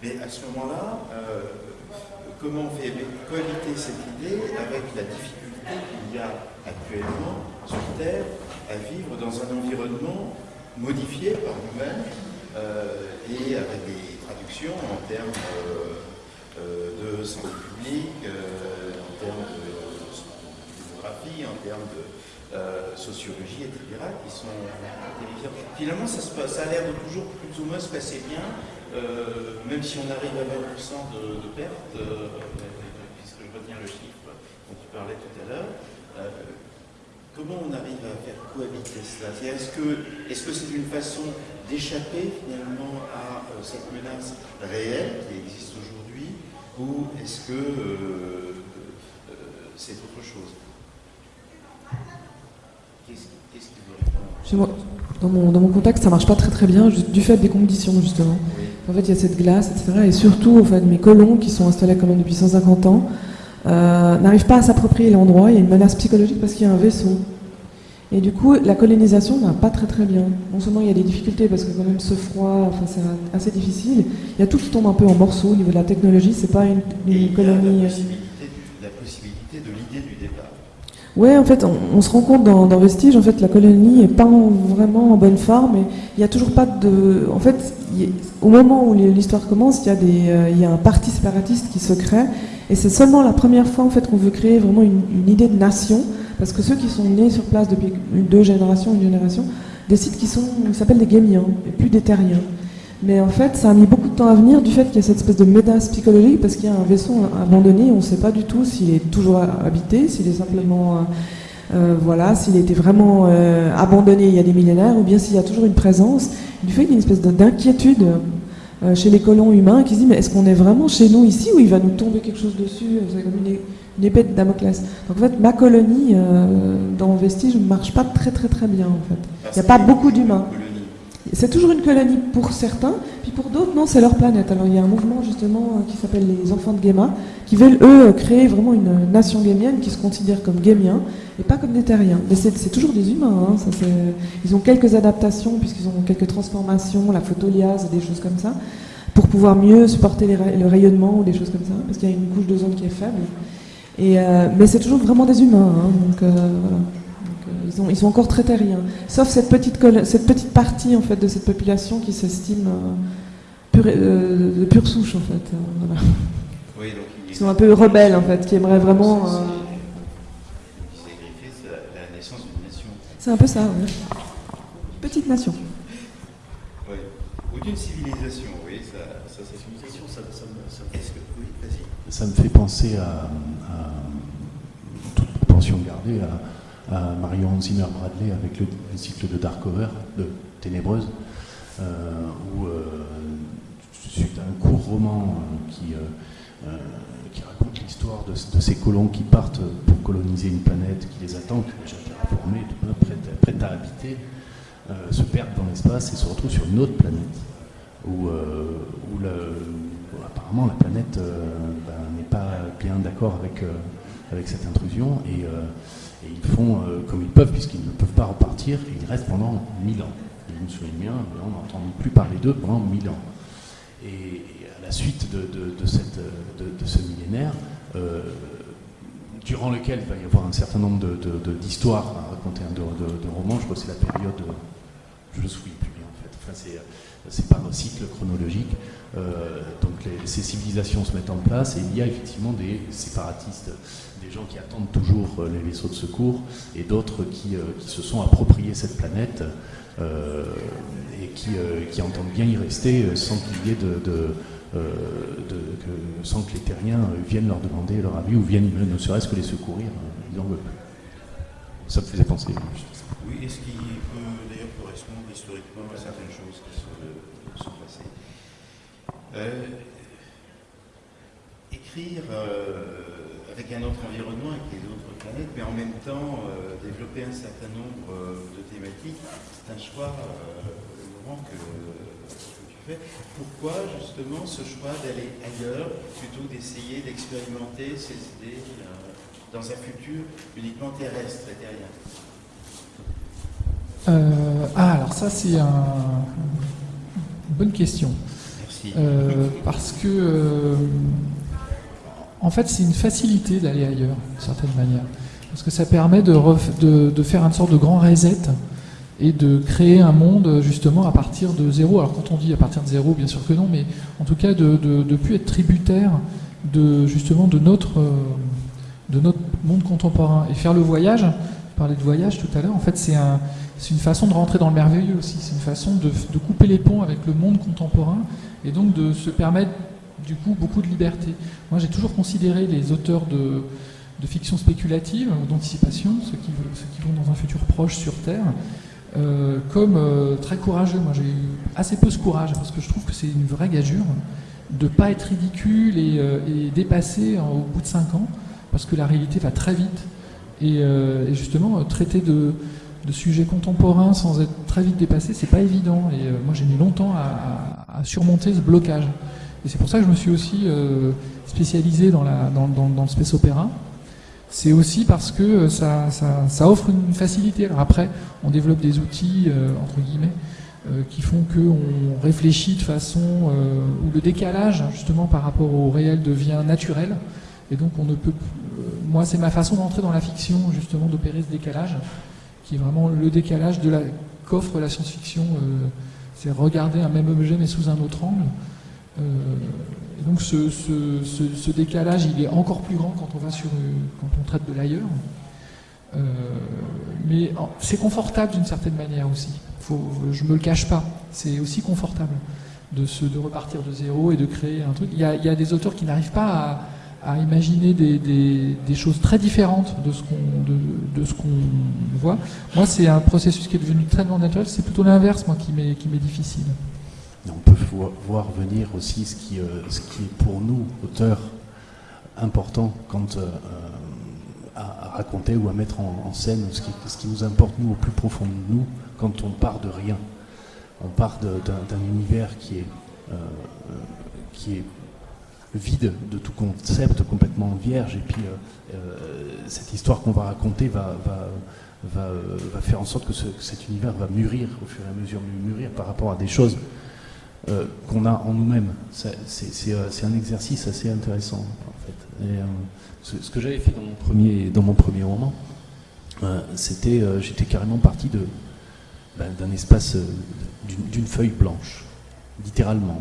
Mais à ce moment-là, comment on fait cohabiter cette idée avec la difficulté qu'il y a actuellement sur Terre à vivre dans un environnement modifié par nous-mêmes et avec des traductions en termes de santé publique, en termes de en termes de euh, sociologie, etc., qui sont terrifiants. Finalement, ça, a l'air de toujours plus ou moins se passer bien, euh, même si on arrive à 20% de, de pertes, euh, puisque je retiens le chiffre dont tu parlais tout à l'heure. Comment on arrive à faire cohabiter cela Est-ce que c'est -ce c'est une façon d'échapper finalement à cette menace réelle qui existe aujourd'hui, ou est-ce que c'est autre chose dans mon, dans mon contexte, ça marche pas très très bien, du fait des conditions justement. En fait, il y a cette glace, etc. Et surtout, en fait, mes colons qui sont installés quand même depuis 150 ans euh, n'arrivent pas à s'approprier l'endroit. Il y a une menace psychologique parce qu'il y a un vaisseau. Et du coup, la colonisation va pas très très bien. Non seulement il y a des difficultés parce que quand même ce froid, enfin c'est assez difficile. Il y a tout qui tombe un peu en morceaux au niveau de la technologie. C'est pas une, colonie. la possibilité de l'idée du départ. Ouais, en fait, on, se rend compte dans, dans, Vestige, en fait, la colonie est pas vraiment en bonne forme. Il n'y a toujours pas de. En fait, au moment où l'histoire commence, il y, a euh, y a un parti séparatiste qui se crée. Et c'est seulement la première fois, en fait, qu'on veut créer vraiment une, une, idée de nation. Parce que ceux qui sont nés sur place depuis deux générations, une génération, décident qu'ils sont, s'appellent des Gémiens et plus des Terriens. Mais en fait, ça a mis beaucoup de temps à venir du fait qu'il y a cette espèce de médasse psychologique parce qu'il y a un vaisseau abandonné, on ne sait pas du tout s'il est toujours habité, s'il est simplement, euh, euh voilà, s'il était vraiment euh, abandonné il y a des millénaires, ou bien s'il y a toujours une présence. Du fait qu'il y a une espèce d'inquiétude euh, chez les colons humains qui se disent mais est-ce qu'on est vraiment chez nous ici ou il va nous tomber quelque chose dessus? C'est comme une, une, épée de Damoclès. Donc en fait, ma colonie dans Vestige ne marche pas très très très bien en fait. Il n'y a pas beaucoup d'humains. C'est toujours une colonie pour certains, puis pour d'autres, non, c'est leur planète. Alors il y a un mouvement justement euh, qui s'appelle les enfants de Géma, qui veulent eux créer vraiment une nation gémienne qui se considère comme gémiens et pas comme des terriens. Mais c'est toujours des humains. Hein, ils ont quelques adaptations puisqu'ils ont quelques transformations, la photoliase, des choses comme ça, pour pouvoir mieux supporter le rayonnement ou des choses comme ça, parce qu'il y a une couche d'ozone qui est faible. Euh, mais c'est toujours vraiment des humains. Hein, euh. Ils, sont encore très terriens. Sauf cette petite, cette petite partie en fait, de cette population qui s'estime euh, euh, de pure souche. En fait. Euh, ils sont un peu rebelles, en fait, qui aimeraient vraiment. C'est un peu ça, oui. Petite nation. Oui. Ou d'une civilisation, oui, ça, ça c'est civilisation, ça, ça, ça, oui, ça me fait penser à, à toute proportion gardée à à Marion Zimmer Bradley avec le, cycle de Darkover, de Ténébreuse, euh, où, euh, suite à un court roman euh, qui, qui raconte l'histoire de, ces colons qui partent pour coloniser une planète qui les attend, qui est déjà terraformée, prête, à habiter, se perdent dans l'espace et se retrouvent sur une autre planète, où, apparemment la planète ben, n'est pas bien d'accord avec, avec cette intrusion. Et, et ils font euh, comme ils peuvent, puisqu'ils ne peuvent pas repartir, et ils restent pendant mille ans. Je me souviens bien, on n'entend plus parler d'eux pendant mille ans. Et, à la suite de, ce millénaire, euh, durant lequel il va y avoir un certain nombre d'histoires à raconter, de, romans, je crois que c'est la période, je ne souviens plus bien en fait, enfin, c'est par cycle chronologique. Euh, donc ces civilisations se mettent en place et il y a effectivement des séparatistes des gens qui attendent toujours euh, les vaisseaux de secours et d'autres qui, euh, se sont appropriés cette planète euh, et qui, qui, entendent bien y rester sans qu'il y ait de, que, sans que les terriens viennent leur demander leur avis ou viennent ne serait-ce que les secourir, ils n'en veulent plus. Ça me faisait penser. Oui, est-ce qu'il peut d'ailleurs correspondre historiquement à certaines choses qui se sont passées? Écrire avec un autre environnement, avec les autres planètes, mais en même temps euh, développer un certain nombre euh, de thématiques. C'est un choix, euh, Laurent, que, tu fais. Pourquoi justement ce choix d'aller ailleurs plutôt d'essayer d'expérimenter ces idées dans un futur uniquement terrestre et terrien Ah, alors ça c'est un... une bonne question. Merci. parce que en fait, c'est une facilité d'aller ailleurs, d'une certaine manière. Parce que ça permet de, faire une sorte de grand reset et de créer un monde, justement, à partir de zéro. Alors, quand on dit à partir de zéro, bien sûr que non, mais en tout cas, de ne plus être tributaire de, justement, de notre, de notre monde contemporain. Et faire le voyage, je parlais de voyage tout à l'heure, en fait, c'est un, une façon de rentrer dans le merveilleux aussi. C'est une façon de couper les ponts avec le monde contemporain et donc de se permettre du coup beaucoup de liberté. Moi j'ai toujours considéré les auteurs de, fiction spéculative ou d'anticipation, ceux qui, vont dans un futur proche sur Terre, euh, comme euh, très courageux. Moi j'ai eu assez peu ce courage parce que je trouve que c'est une vraie gageure de ne pas être ridicule et, euh, dépassé au bout de 5 ans parce que la réalité va très vite. Et, justement, traiter de, sujets contemporains sans être très vite dépassé, c'est pas évident. Et moi j'ai mis longtemps à surmonter ce blocage. Et c'est pour ça que je me suis aussi euh, spécialisé dans, le space opéra. C'est aussi parce que euh, ça, offre une facilité. Après, on développe des outils, euh, entre guillemets, qui font qu'on réfléchit de façon où le décalage, justement, par rapport au réel devient naturel. Et donc on ne peut moi, c'est ma façon d'entrer dans la fiction, justement, d'opérer ce décalage, qui est vraiment le décalage qu'offre la science-fiction. C'est regarder un même objet mais sous un autre angle. Euh, donc ce, décalage, il est encore plus grand quand on va sur, quand on traite de l'ailleurs. Euh, mais c'est confortable d'une certaine manière aussi. Faut, je me le cache pas. C'est aussi confortable de, repartir de zéro et de créer un truc. Il y a, des auteurs qui n'arrivent pas à imaginer des, choses très différentes de ce qu'on de, ce voit. Moi, c'est un processus qui est devenu très naturel. C'est plutôt l'inverse, moi, qui m'est qui On peut voir venir aussi ce qui, euh, ce qui est pour nous, auteurs, important quand, euh, à, raconter ou à mettre en, scène ce qui, nous importe, nous, au plus profond de nous, quand on part de rien. On part d'un univers qui est, euh, qui est vide de tout concept, complètement vierge. Et puis euh, euh, cette histoire qu'on va raconter va, va, euh, va, faire en sorte que, cet univers va mûrir au fur et à mesure, mûrir par rapport à des choses qu'on a en nous-mêmes. C'est un exercice assez intéressant en fait. Et, ce, que j'avais fait dans mon premier, dans mon premier roman, c'était, j'étais carrément parti de ben, d'un espace, d'une feuille blanche, littéralement,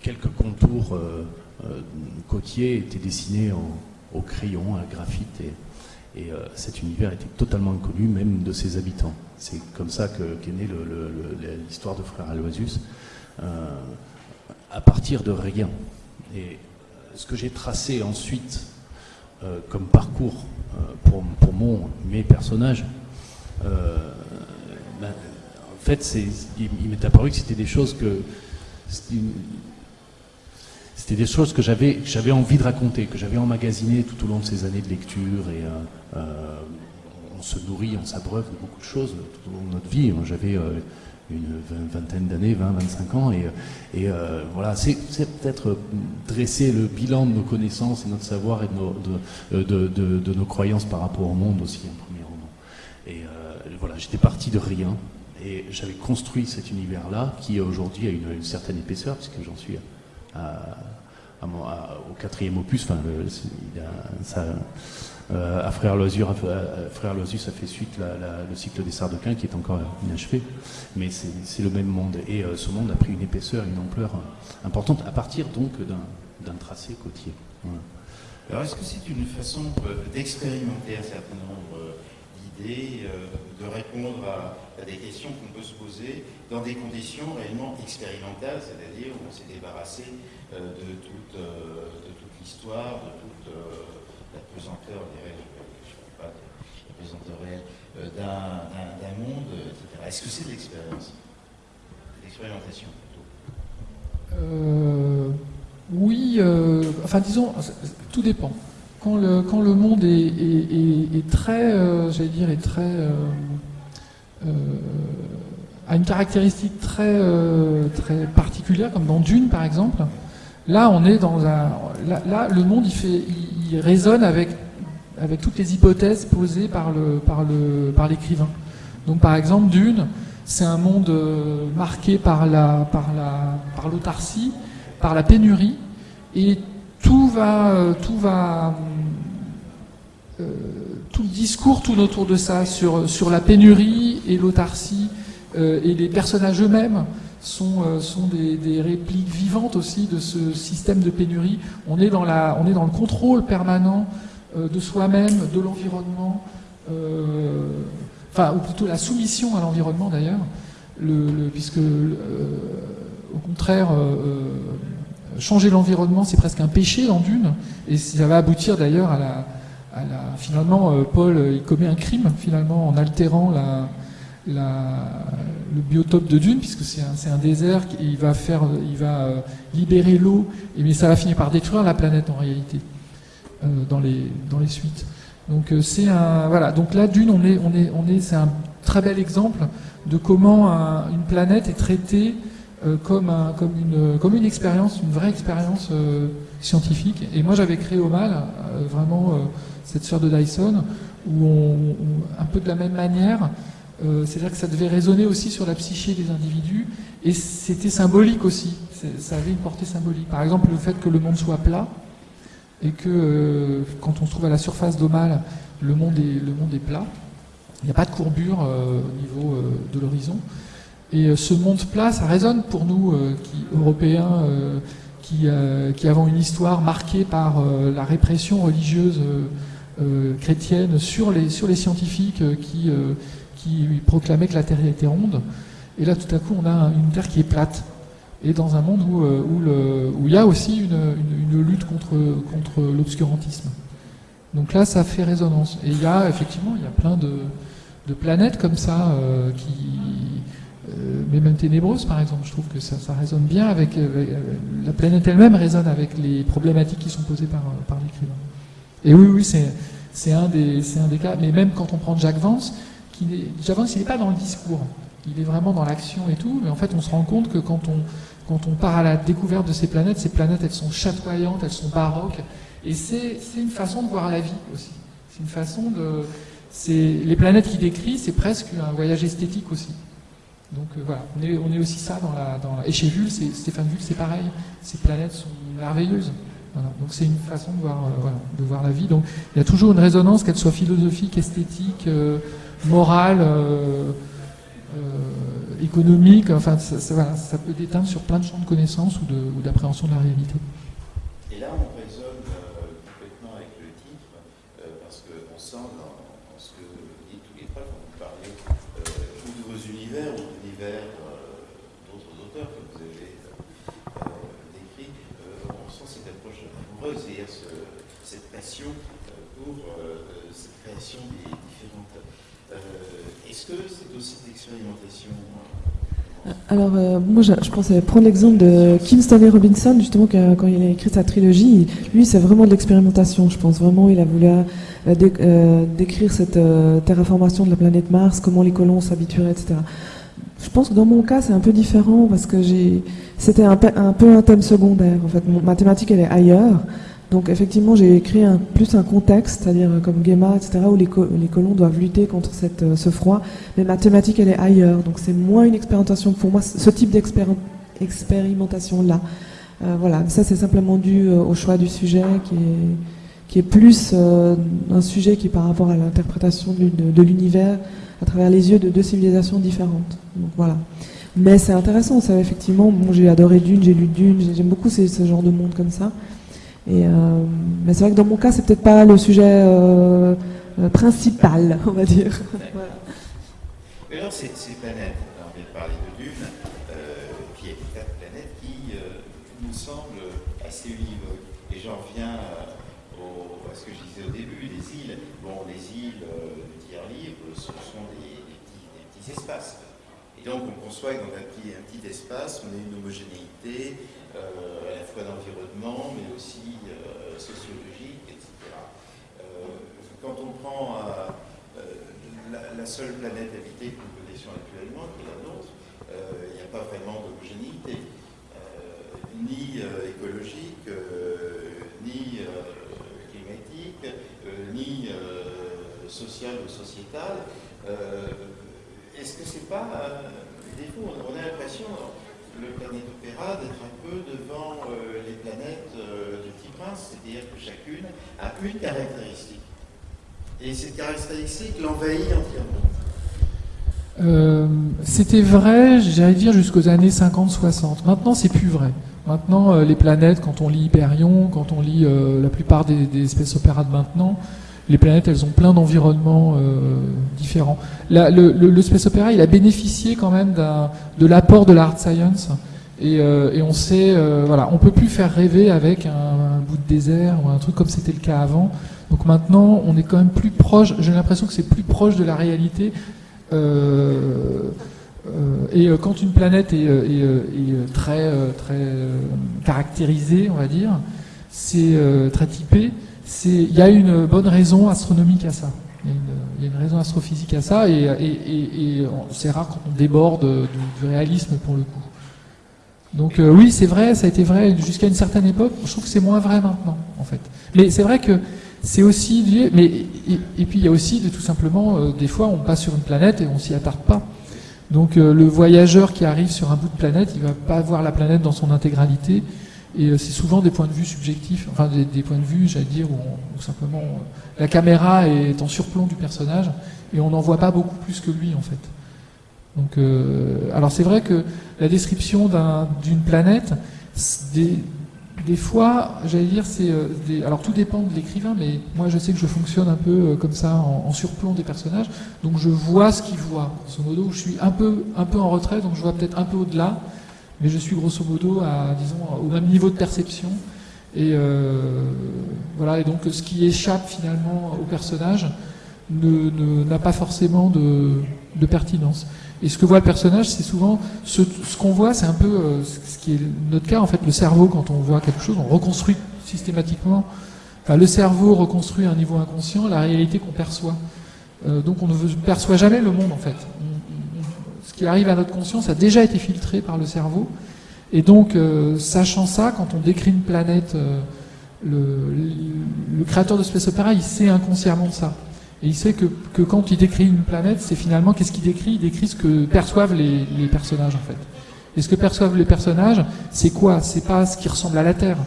quelques contours euh, euh, côtiers étaient dessinés au crayon, à graphite, et, euh, cet univers était totalement inconnu, même de ses habitants. C'est comme ça qu'est née l'histoire de Frère Aloisius, à partir de rien. Et ce que j'ai tracé ensuite comme parcours pour, pour, mon, mes personnages, ben, en fait, il, m'est apparu que c'était des choses que c'était des choses que j'avais envie de raconter, que j'avais emmagasinées tout au long de ces années de lecture. Et euh, euh, on se nourrit, on s'abreuve de beaucoup de choses tout au long de notre vie. J'avais euh, une vingtaine d'années, 20, 25 ans, et, voilà, c'est peut-être dresser le bilan de nos connaissances et notre savoir et de nos, de, nos croyances par rapport au monde aussi, un premier roman. Et voilà, j'étais parti de rien, et j'avais construit cet univers-là, qui aujourd'hui a une, une certaine épaisseur, puisque j'en suis à, au quatrième opus. Enfin, ça, euh, à Frère Loisir, Frère ça fait suite le cycle des Sardequins qui est encore inachevé, mais c'est le même monde. Et euh, ce monde a pris une épaisseur, une ampleur euh, importante à partir donc d'un tracé côtier. Alors, est-ce que c'est une façon d'expérimenter un certain nombre d'idées, de répondre à des questions qu'on peut se poser dans des conditions réellement expérimentales, c'est-à-dire où on s'est débarrassé de toute, euh, de toute l'histoire, de toute euh, la pesanteur, je ne pas, la pesanteur réelle d'un monde, etc. Est-ce que c'est de l'expérience? L'expérimentation plutôt Oui, enfin disons, tout dépend. Quand le, monde est, très, j'allais dire, est très euh, a une caractéristique euh, très particulière, comme dans Dune par exemple. Là, on est dans un. Là, le monde, il, résonne avec, toutes les hypothèses posées par par le, par l'écrivain. Donc, par exemple, Dune, c'est un monde euh, marqué par la, par la, par l'autarcie, par la pénurie, et tout va, tout va, tout le discours tourne autour de ça, sur, la pénurie et l'autarcie, euh, et les personnages eux-mêmes sont, euh, sont des, répliques vivantes aussi de ce système de pénurie. On est dans, la, on est dans le contrôle permanent euh, de soi-même, de l'environnement, enfin, ou plutôt la soumission à l'environnement d'ailleurs, le, puisque au contraire, changer l'environnement, c'est presque un péché dans Dune, et ça va aboutir d'ailleurs à la finalement, euh, Paul, euh, il commet un crime, finalement, en altérant la, le biotope de Dune, puisque c'est un, désert, il va, faire, il va euh, libérer l'eau, mais ça va finir par détruire la planète en réalité, dans, les, dans les suites. Donc c'est un voilà. Donc là, Dune, c'est un très bel exemple de comment une planète est traitée comme, un, comme, une, expérience, une vraie expérience scientifique. Et moi, j'avais créé au mal vraiment cette sphère de Dyson, où un peu de la même manière, euh, c'est-à-dire que ça devait résonner aussi sur la psyché des individus, et c'était symbolique aussi, ça avait une portée symbolique. Par exemple, le fait que le monde soit plat, et que quand on se trouve à la surface d'Omal, le monde est, le monde est plat. Il n'y a pas de courbure au niveau de l'horizon. Et ce monde plat, ça résonne pour nous, Européens, qui, qui, avons une histoire marquée par la répression religieuse chrétienne sur les, sur les scientifiques qui, qui proclamait que la Terre était ronde. Et là, tout à coup, on a une Terre qui est plate. Et dans un monde où, euh, où, il y a aussi une, lutte contre, contre l'obscurantisme. Donc là, ça fait résonance. Et il y a effectivement, il y a plein de, planètes comme ça euh, euh, mais même ténébreuses, par exemple. Je trouve que ça, ça résonne bien avec, la planète elle-même résonne avec les problématiques qui sont posées par, par l'écrivain. Et oui, oui, c'est un un des cas. Mais même quand on prend Jacques Vance, qui Jacques Vance, il n'est pas dans le discours il est vraiment dans l'action et tout, mais en fait on se rend compte que quand on, part à la découverte de ces planètes, ces planètes elles sont chatoyantes, elles sont baroques, et c'est une façon de voir la vie aussi. C'est une façon de... Les planètes qu'il décrit, c'est presque un voyage esthétique aussi. Donc euh, voilà, on est, aussi ça dans la, Et chez Vull, Stéphane Vull, c'est pareil. Ces planètes sont merveilleuses. Donc c'est une façon de voir, euh, de voir la vie. Donc il y a toujours une résonance, qu'elle soit philosophique, esthétique, euh, morale. Euh, économique, enfin ça, ça, peut déteindre sur plein de champs de connaissances ou d'appréhension de, la réalité. Et là on résonne euh, complètement avec le titre, euh, parce qu'on sent dans, ce que vous dites tous les trois quand vous parlez euh, de vos univers ou de l'univers d'autres auteurs que vous avez décrits, on sent cette approche amoureuse, c'est-à-dire ce, cette passion pour cette création des différentes est-ce que c'est aussi d'expérimentation euh, alors, euh, moi, je, je, pensais prendre l'exemple de Kim Stanley Robinson, justement, quand il a écrit sa trilogie. Lui, c'est vraiment de l'expérimentation, je pense. Vraiment, il a voulu euh, dé, euh, décrire cette euh, terraformation de la planète Mars, comment les colons s'habitueraient, etc. Je pense que dans mon cas, c'est un peu différent parce que j'ai, c'était un, peu un thème secondaire. En fait, ma thématique, elle est ailleurs. Donc effectivement, j'ai écrit plus un contexte, c'est-à-dire comme Guéma, etc., où les, co les, colons doivent lutter contre euh, ce froid, mais ma thématique, elle est ailleurs. Donc c'est moins une expérimentation pour moi, ce type d'expérimentation-là. Euh, voilà, ça c'est simplement dû euh, au choix du sujet qui est, plus euh, un sujet qui par rapport à l'interprétation de, l'univers à travers les yeux de deux civilisations différentes. Donc voilà. Mais c'est intéressant, ça effectivement, bon, j'ai adoré Dune, j'ai lu Dune, j'aime beaucoup ce genre de monde comme ça. Euh, mais c'est vrai que dans mon cas, c'est peut-être pas le sujet euh, euh principal, on va dire. voilà. Mais alors, ces, planètes, on vient de parler de euh, qui est quatre planètes qui nous semblent assez univoques. Et j'en reviens au, à ce que je disais au début, les îles. Bon, les îles de tiers libre, ce sont des, petits, espaces. Et donc, on conçoit que dans un petit, un petit espace, on a une homogénéité, à la fois d'environnement, mais aussi euh, sociologique, etc. Euh, quand on prend la, la, seule planète habitée que nous connaissons actuellement, qui est la nôtre, il n'y a pas vraiment d'homogénéité, ni écologique, ni climatique, ni sociale ou sociétale. Est-ce que c'est pas un défaut On a l'impression le Planète Opéra d'être un peu devant euh, les planètes euh, du Petit Prince, c'est-à-dire que chacune a une caractéristique. Et cette caractéristique l'envahit entièrement. Euh, C'était vrai, j'allais dire, jusqu'aux années 50-60. Maintenant, c'est plus vrai. Maintenant, euh, les planètes, quand on lit Hyperion, quand on lit la plupart des, des espèces opéras de maintenant, les planètes, elles ont plein d'environnements euh, différents. Le, space opéra, il a bénéficié quand même de l'apport de la hard science. Et, euh, on sait, euh, voilà, on peut plus faire rêver avec un, bout de désert ou un truc comme c'était le cas avant. Donc maintenant, on est quand même plus proche. J'ai l'impression que c'est plus proche de la réalité. Et quand une planète est, est, est très, très caractérisée, on va dire, c'est très typé il y a une bonne raison astronomique à ça. Il y a une, raison astrophysique à ça, et, c'est rare quand on déborde du, du, réalisme pour le coup. Donc euh, oui, c'est vrai, ça a été vrai jusqu'à une certaine époque. Je trouve que c'est moins vrai maintenant, en fait. Mais c'est vrai que c'est aussi lié. Mais et, puis il y a aussi de tout simplement euh, des fois on passe sur une planète et on s'y attarde pas. Donc euh, le voyageur qui arrive sur un bout de planète, il va pas voir la planète dans son intégralité Et c'est souvent des points de vue subjectifs, enfin des, points de vue, j'allais dire, où, simplement la caméra est en surplomb du personnage et on n'en voit pas beaucoup plus que lui en fait. Donc, alors c'est vrai que la description d'une planète, des, fois, j'allais dire, c'est. Euh, alors tout dépend de l'écrivain, mais moi je sais que je fonctionne un peu euh, comme ça, en, surplomb des personnages. Donc je vois ce qu'ils voient. Grosso modo, je suis un peu, un peu en retrait, donc je vois peut-être un peu au-delà, mais je suis grosso modo à, disons, au même niveau de perception. Et euh, voilà. Et donc ce qui échappe finalement au personnage n'a pas forcément de pertinence. Et ce que voit le personnage, c'est souvent ce, qu'on voit, c'est un peu euh, ce qui est notre cas en fait. Le cerveau, quand on voit quelque chose, on reconstruit systématiquement. Enfin, le cerveau reconstruit à un niveau inconscient la réalité qu'on perçoit. Euh, donc on ne perçoit jamais le monde en fait. Qui arrive à notre conscience a déjà été filtré par le cerveau. Et donc, euh, sachant ça, quand on décrit une planète, le, le, créateur de Space Opera, il sait inconsciemment ça. Et il sait que, que quand il décrit une planète, c'est finalement qu'est-ce qu'il décrit? Il décrit ce que perçoivent les, personnages en fait. Et ce que perçoivent les personnages, c'est quoi? C'est pas ce qui ressemble à la Terre.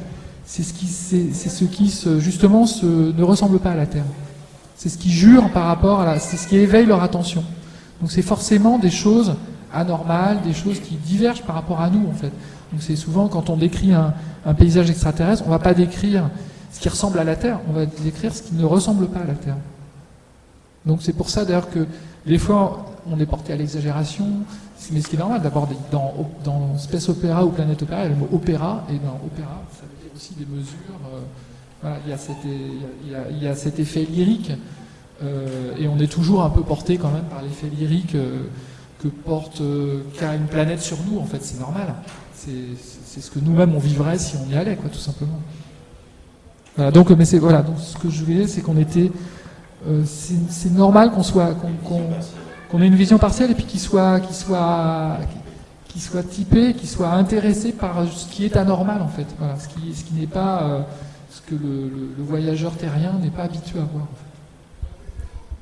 C'est ce qui, c'est, ce qui se, justement ne ressemble pas à la Terre. C'est ce qui jure par rapport à la, c'est ce qui éveille leur attention. Donc c'est forcément des choses anormales, des choses qui divergent par rapport à nous en fait. Donc c'est souvent quand on décrit un, paysage extraterrestre, on va pas décrire ce qui ressemble à la Terre, on va décrire ce qui ne ressemble pas à la Terre. Donc c'est pour ça d'ailleurs que des fois on est porté à l'exagération, mais ce qui est normal d'abord dans, dans Space Opera ou Planète Opéra, il y a le mot opéra, et dans opéra, ça veut dire aussi des mesures. Il, y a cet, effet lyrique, et on est toujours un peu porté quand même par l'effet lyrique euh, que porte qu'a une planète sur nous, en fait, c'est normal. C'est ce que nous-mêmes on vivrait si on y allait, quoi, tout simplement. Voilà, donc, mais c'est voilà, donc ce que je voulais, c'est qu'on était euh, c'est normal qu'on soit qu'on ait une vision partielle et puis qu'il soit qu'il soit qu'il soit typé, qu'il soit intéressé par ce qui est anormal en fait, voilà, ce qui ce qui n'est pas euh, ce que le, le, voyageur terrien n'est pas habitué à voir. En fait.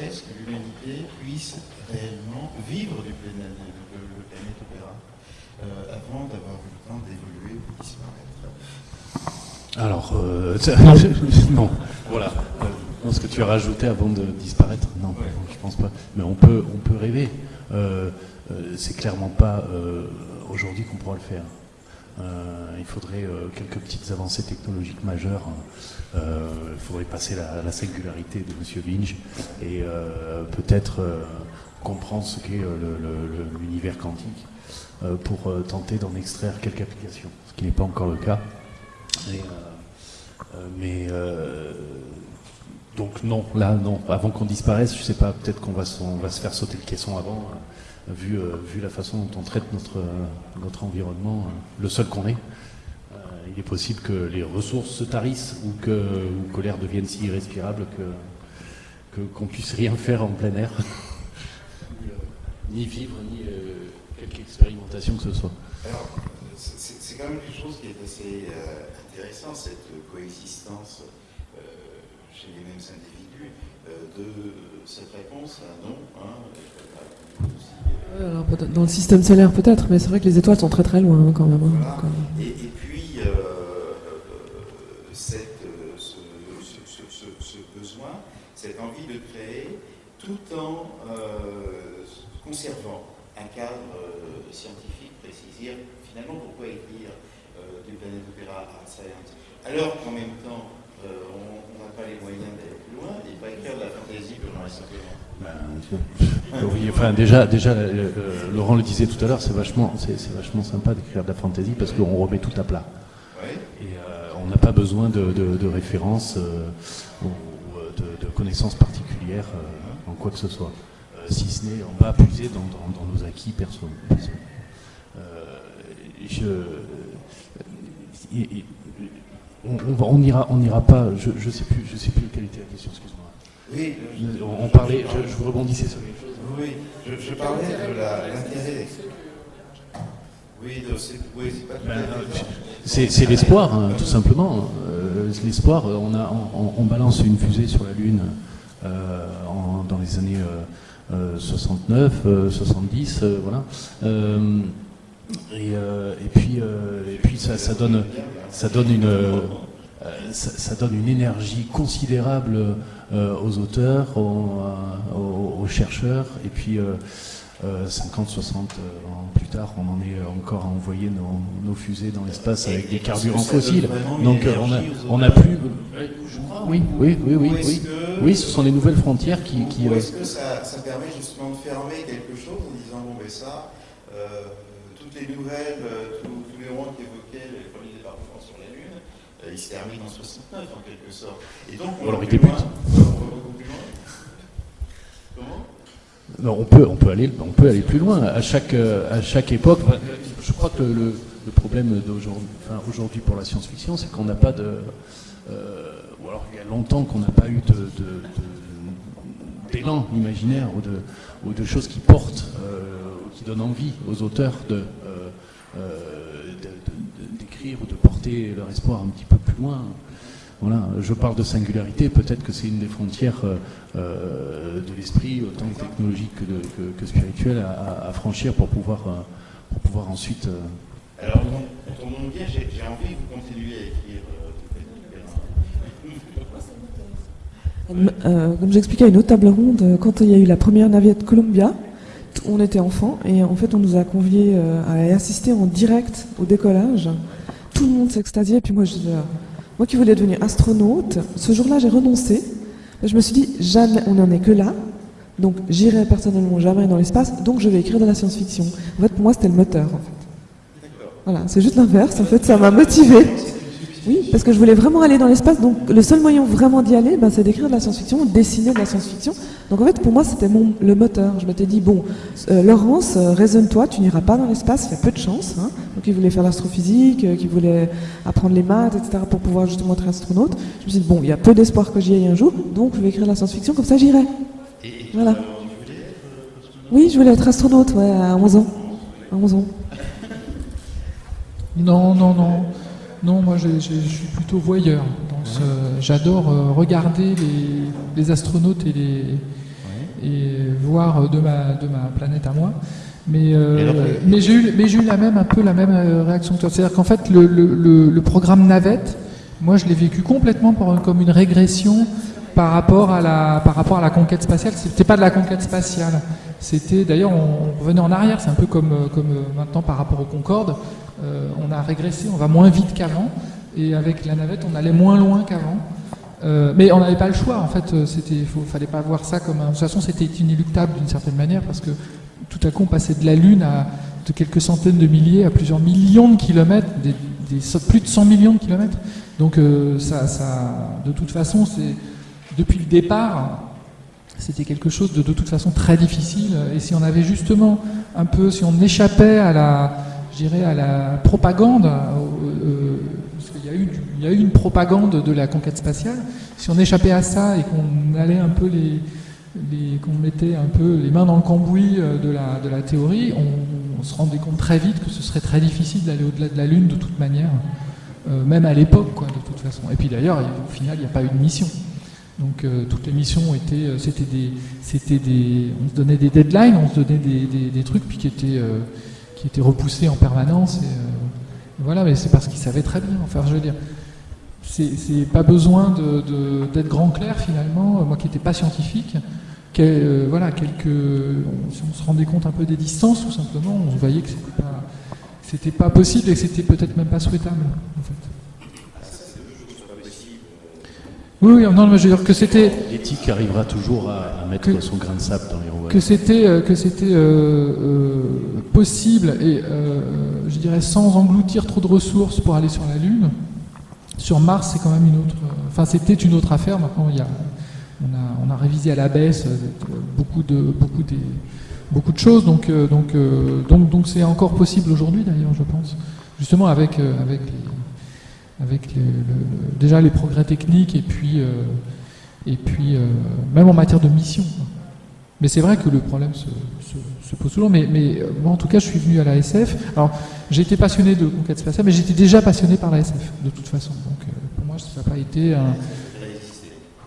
l'humanité puisse réellement vivre du planète, le, planète opéra, euh, avant d'avoir eu le temps d'évoluer ou disparaître. Alors, euh, non, voilà. Euh, ce que tu as rajouté avant de disparaître, non, je pense pas. Mais on peut, on peut rêver. Euh, c'est clairement pas aujourd'hui qu'on pourra le faire. Euh, il faudrait euh, quelques petites avancées technologiques majeures. Euh, il faudrait passer la, la singularité de M. Vinge et peut-être comprendre ce qu'est l'univers quantique pour tenter d'en extraire quelques applications, ce qui n'est pas encore le cas. mais donc non, là non, avant qu'on disparaisse, je sais pas, peut-être qu'on va, va, se faire sauter le caisson avant vu, euh, vu la façon dont on traite notre, notre environnement, euh, le seul qu'on euh, il est possible que les ressources se tarissent ou que, l'air devienne si irrespirable que qu'on puisse rien faire en plein air, ni vivre, ni quelque expérimentation que ce soit. Alors, c'est quand même quelque chose qui est assez intéressant, cette coexistence chez les mêmes individus, de cette réponse à non. Hein, dans le système solaire peut-être, mais c'est vrai que les étoiles sont très très loin hein, quand même. Hein, et, puis, euh, cette, ce, besoin, cette envie de créer, tout en euh, conservant un cadre euh, scientifique précis. Finalement, pourquoi écrire du Planet Opera Art Science alors qu'en même temps, on pas les moyens d'aller plus loin et pas écrire de la fantaisie simplement ben, oui, enfin déjà, déjà euh, euh, Laurent le disait tout à l'heure, c'est vachement, c'est, vachement sympa d'écrire de la fantaisie parce qu'on remet tout à plat. Et euh, on n'a pas besoin de, de, références ou de, connaissances particulières en quoi que ce soit. si ce n'est, on va puiser dans, dans, nos acquis personnels. On, n'ira on ira pas, je ne sais, plus, je sais plus quelle était la question, excuse-moi. Oui, on, parlait, je, je, rebondissais sur quelque chose. Oui, je, je parlais de l'intérêt. Oui, c'est pas C'est l'espoir, hein, tout simplement. Euh, l'espoir, on, a, on, balance une fusée sur la Lune euh, en, dans les années euh, 69, euh, 70, euh, voilà. Et, et, puis, et puis ça, ça, donne, ça donne une ça, ça, donne une énergie considérable euh, aux auteurs, aux, aux, aux, chercheurs, et puis 50, 60 ans plus tard, on en est encore à envoyer nos, nos fusées dans l'espace avec des carburants fossiles. Donc on a, on a plus. Oui, oui, oui, oui, oui. Oui, ce sont les nouvelles frontières qui. qui Est-ce que ça, permet justement de fermer quelque chose en disant bon, ben ça, euh, toutes les nouvelles, euh, tous, les ronds qui évoquaient les premiers départs de France sur la Euh, ils se terminent en 69 en quelque sorte. Et donc on, alors, il débute. Comment? On peut, on, peut aller, on peut aller plus loin. À chaque, à chaque époque, je crois que le, le problème d'aujourd'hui enfin, aujourd'hui pour la science-fiction, c'est qu'on n'a pas de. Euh, ou alors il y a longtemps qu'on n'a pas eu d'élan imaginaire ou de, ou de choses qui portent, euh, qui donnent envie aux auteurs de, euh, d'écrire ou de porter leur espoir un petit peu plus loin. Voilà, je parle de singularité, peut-être que c'est une des frontières euh, euh, de l'esprit, autant technologique que, de, que, que spirituelle, à, à, franchir pour pouvoir, euh, pour pouvoir ensuite. Euh... Alors, mon bien, j'ai envie que vous continuiez à écrire. Euh, comme j'expliquais à une autre table ronde, quand il y a eu la première navette Columbia, on était enfants et en fait on nous a conviés à assister en direct au décollage. Tout le monde s'extasiait, puis moi je moi qui voulais devenir astronaute, ce jour-là, j'ai renoncé. Je me suis dit, jamais, on n'en est que là. Donc, j'irai personnellement jamais dans l'espace. Donc, je vais écrire de la science-fiction. En fait, pour moi, c'était le moteur. En fait. Voilà, c'est juste l'inverse. En fait, ça m'a motivé. Oui, parce que je voulais vraiment aller dans l'espace, donc le seul moyen vraiment d'y aller, ben, c'est d'écrire de la science-fiction, dessiner de la science-fiction. Donc en fait, pour moi, c'était mon le moteur. Je m'étais dit, bon, euh, Laurence, euh, raisonne-toi, tu n'iras pas dans l'espace, il y a peu de chance. Hein. Donc il voulait faire l'astrophysique, euh, il voulait apprendre les maths, etc., pour pouvoir justement être astronaute. Je me suis dit, bon, il y a peu d'espoir que j'y aille un jour, donc je vais écrire de la science-fiction, comme ça j'irai. Voilà. Oui, je voulais être astronaute, ouais, à 11 ans. À 11 ans. Non, non, non. Non, moi je, je, je suis plutôt voyeur. J'adore euh, regarder les, les, astronautes et, les, et voir de ma, de ma planète à moi. Mais, euh, mais j'ai eu, mais eu la même, un peu la même euh, réaction que toi. C'est-à-dire qu'en fait, le, le, le, programme Navette, moi je l'ai vécu complètement comme une régression par rapport à la, par rapport à la conquête spatiale. C'était pas de la conquête spatiale. C'était d'ailleurs, on, on, revenait en arrière. C'est un peu comme, comme maintenant par rapport au Concorde. Euh, on a régressé, on va moins vite qu'avant, et avec la navette, on allait moins loin qu'avant. Euh, mais on n'avait pas le choix, en fait, euh, c'était, fallait pas voir ça comme un... De toute façon, c'était inéluctable d'une certaine manière, parce que tout à coup, on passait de la Lune à de quelques centaines de milliers à plusieurs millions de kilomètres, plus de 100 millions de kilomètres. Donc, ça, ça, de toute façon, c'est depuis le départ, c'était quelque chose de de toute façon très difficile. Et si on avait justement un peu, si on échappait à la je dirais, à la propagande, euh, euh, parce qu'il y, a eu, y a eu une propagande de la conquête spatiale. Si on échappait à ça et qu'on allait un peu les, qu'on mettait un peu les mains dans le cambouis euh, de la, théorie, on, se rendait compte très vite que ce serait très difficile d'aller au-delà de la Lune de toute manière, même à l'époque, quoi, de toute façon. Et puis d'ailleurs, au final, il n'y a pas eu de mission. Donc toutes les missions étaient, c'était des, on se donnait des deadlines, on se donnait des, trucs, puis qui étaient qui était repoussé en permanence. Et, euh, voilà, mais c'est parce qu'il savait très bien. Enfin, je veux dire, c'est pas besoin d'être grand clair finalement. Moi qui n'étais pas scientifique, que, euh, voilà, quelques, si on se rendait compte un peu des distances, tout simplement, on voyait que c'était pas, pas possible et que c'était peut-être même pas souhaitable. En fait. Oui, oui, non, mais je veux dire que c'était. L'éthique arrivera toujours à, à mettre que, son grain de sable dans les rouages. Que c'était, euh, que c'était euh, euh, possible et euh, je dirais sans engloutir trop de ressources pour aller sur la Lune. Sur Mars, c'est quand même une autre. Enfin, c'était une autre affaire. Maintenant, il y a, on a, on a révisé à la baisse beaucoup de, beaucoup des, beaucoup de choses. Donc, donc, donc, donc, c'est encore possible aujourd'hui, d'ailleurs, je pense. Justement, avec, avec les avec déjà les progrès techniques et puis, et puis même en matière de mission. Mais c'est vrai que le problème se, pose toujours. Mais, mais, moi, en tout cas, je suis venu à la SF. Alors, j'ai été passionné de conquête spatiale, mais j'étais déjà passionné par la SF, de toute façon. Donc, pour moi, ça n'a pas été un.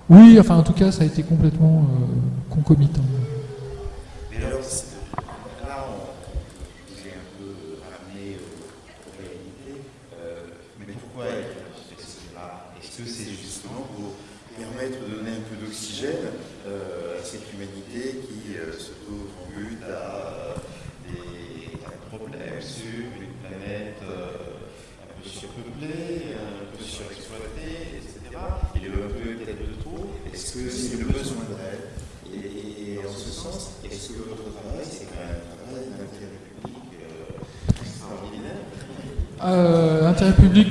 Oui, enfin, en tout cas, ça a été complètement concomitant.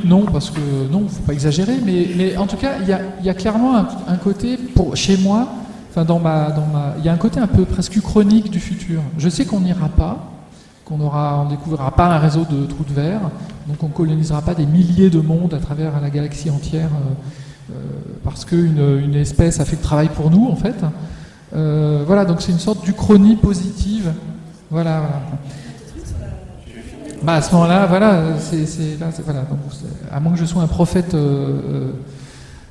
Non, parce que non, il ne faut pas exagérer, mais, mais en tout cas, il y a, y a, clairement un, côté, pour, chez moi, enfin dans ma, dans ma, il y a un côté un peu presque chronique du futur. Je sais qu'on n'ira pas, qu'on aura, on découvrira pas un réseau de trous de verre, donc on colonisera pas des milliers de mondes à travers la galaxie entière, euh, euh, parce qu'une une espèce a fait le travail pour nous, en fait. Euh, voilà, donc c'est une sorte d'uchronie positive. Voilà, voilà. Bah à ce moment-là, voilà, c'est, voilà à moins que je sois un prophète. Euh,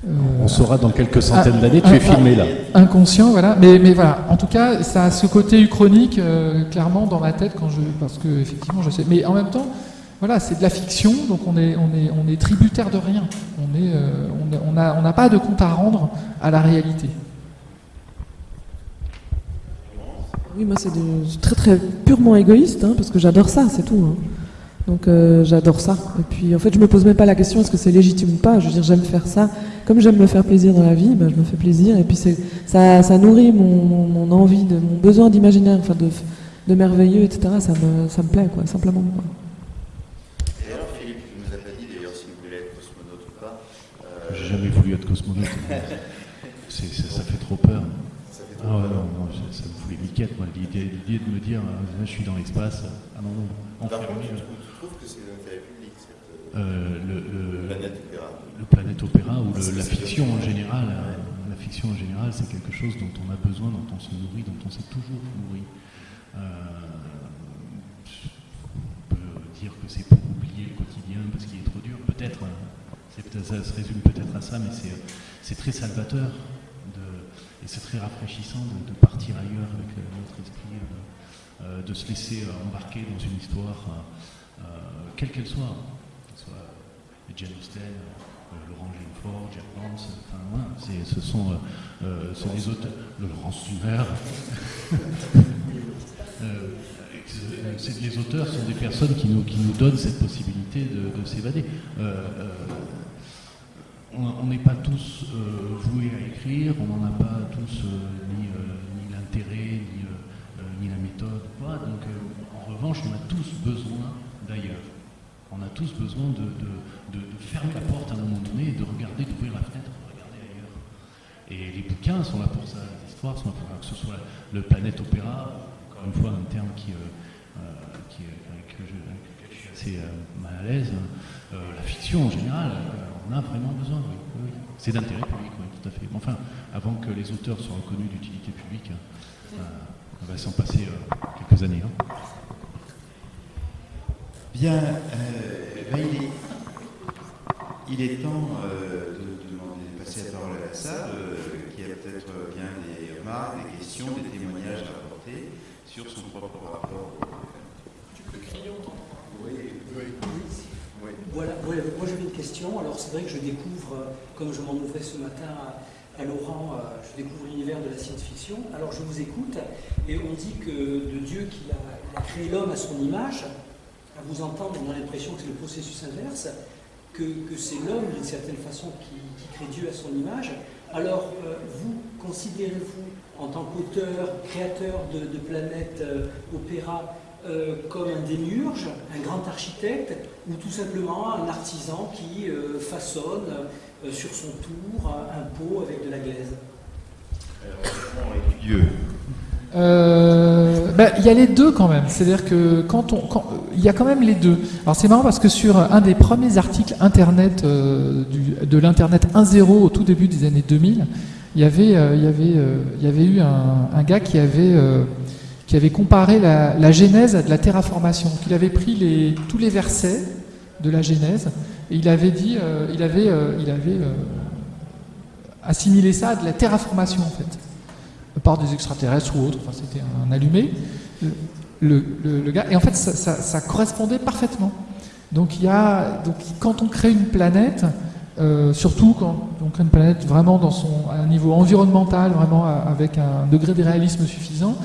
euh, On saura dans quelques centaines d'années, tu es filmé là. Inconscient, voilà. Mais, mais voilà, en tout cas, ça a ce côté uchronique, euh, clairement, dans ma tête, quand je, parce que effectivement, je sais. Mais en même temps, voilà, c'est de la fiction, donc on est, on est, tributaire de rien. On on n'a pas de compte à rendre à la réalité. Oui, moi c'est très très purement égoïste, hein, parce que j'adore ça, c'est tout. Hein. Donc euh, j'adore ça. Et puis en fait, je me pose même pas la question est-ce que c'est légitime ou pas? Je veux dire, j'aime faire ça. Comme j'aime me faire plaisir dans la vie, ben, je me fais plaisir. Et puis ça, nourrit mon, envie, de, mon besoin d'imaginaire, enfin de, de, merveilleux, etc. Ça me, ça plaît, quoi, simplement alors Philippe, tu nous as pas dit d'ailleurs si vous voulez être cosmonaute ou pas. Euh... J'ai jamais voulu être cosmonaute. ça fait trop peur. Ah ouais, non, non, ça me fout les miquettes, moi, l'idée de me dire, euh, je suis dans l'espace, ah non, non. Tu trouves que c'est l'intérêt public, cette euh, le, le, planète opéra? Le planète opéra ou le, la fiction en général, euh, la fiction en général, c'est quelque chose dont on a besoin, dont on se nourrit, dont on s'est toujours nourri. Euh, on peut dire que c'est pour oublier le quotidien parce qu'il est trop dur, peut-être, ça se résume peut-être à ça, mais c'est très salvateur. Et c'est très rafraîchissant de, partir ailleurs avec euh, notre esprit, euh, euh, de se laisser embarquer dans une histoire, quelle qu'elle soit, que ce soit Jane Austen, Laurent Gilford, Jack Vance, enfin voilà, ce sont, des auteurs, le Laurent Sumer. les auteurs sont des personnes qui nous, qui nous donnent cette possibilité de, s'évader on n'est pas tous euh, voués à écrire, on n'en a pas tous euh, ni, euh, ni l'intérêt, ni, la méthode, quoi. Donc, en revanche, on a tous besoin d'ailleurs. On a tous besoin de, fermer la porte à un moment donné et de regarder, d'ouvrir la fenêtre, de regarder ailleurs. Et les bouquins sont là pour ça, les histoires sont là pour ça, que ce soit le Planète Opéra, encore une fois un terme qui, qui avec lequel je, suis assez mal à l'aise, la fiction en général on a vraiment besoin, oui. C'est d'intérêt public, oui, tout à fait. Enfin, avant que les auteurs soient reconnus d'utilité publique, euh, on va s'en passer euh, quelques années. Hein. Bien, euh, ben, il, est, il, est, temps de, demander, de passer la parole à la salle, qui a peut-être bien des remarques, des questions, des témoignages à apporter sur son propre rapport. Tu peux crier Oui, oui. Voilà, moi j'avais une question. Alors c'est vrai que je découvre, euh, comme je m'en ouvrais ce matin à, Laurent, euh, je découvre l'univers de la science-fiction. Alors je vous écoute et on dit que de Dieu qui a, créé l'homme à son image, à vous entendre, on a l'impression que c'est le processus inverse, que, c'est l'homme d'une certaine façon qui, crée Dieu à son image. Alors euh, vous, considérez-vous en tant qu'auteur, créateur de, de planète opéra, euh, comme un démiurge, un grand architecte, ou tout simplement un artisan qui euh, façonne euh, sur son tour un pot avec de la glaise ben, il y a les deux quand même. C'est-à-dire que quand on, il y a quand même les deux. Alors c'est marrant parce que sur un des premiers articles internet de l'internet 1.0 au tout début des années 2000, il y avait, y avait, y avait eu un, gars qui avait, qui avait comparé la, la genèse à de la terraformation. Il avait pris tous les versets de la genèse et il avait euh, euh, euh, assimilé ça à de la terraformation en fait par des extraterrestres ou autres, enfin, c'était un allumé, et en fait ça, correspondait parfaitement. Donc, quand on crée une planète, surtout quand on crée une planète vraiment à un niveau environnemental, vraiment avec un degré de réalisme suffisant,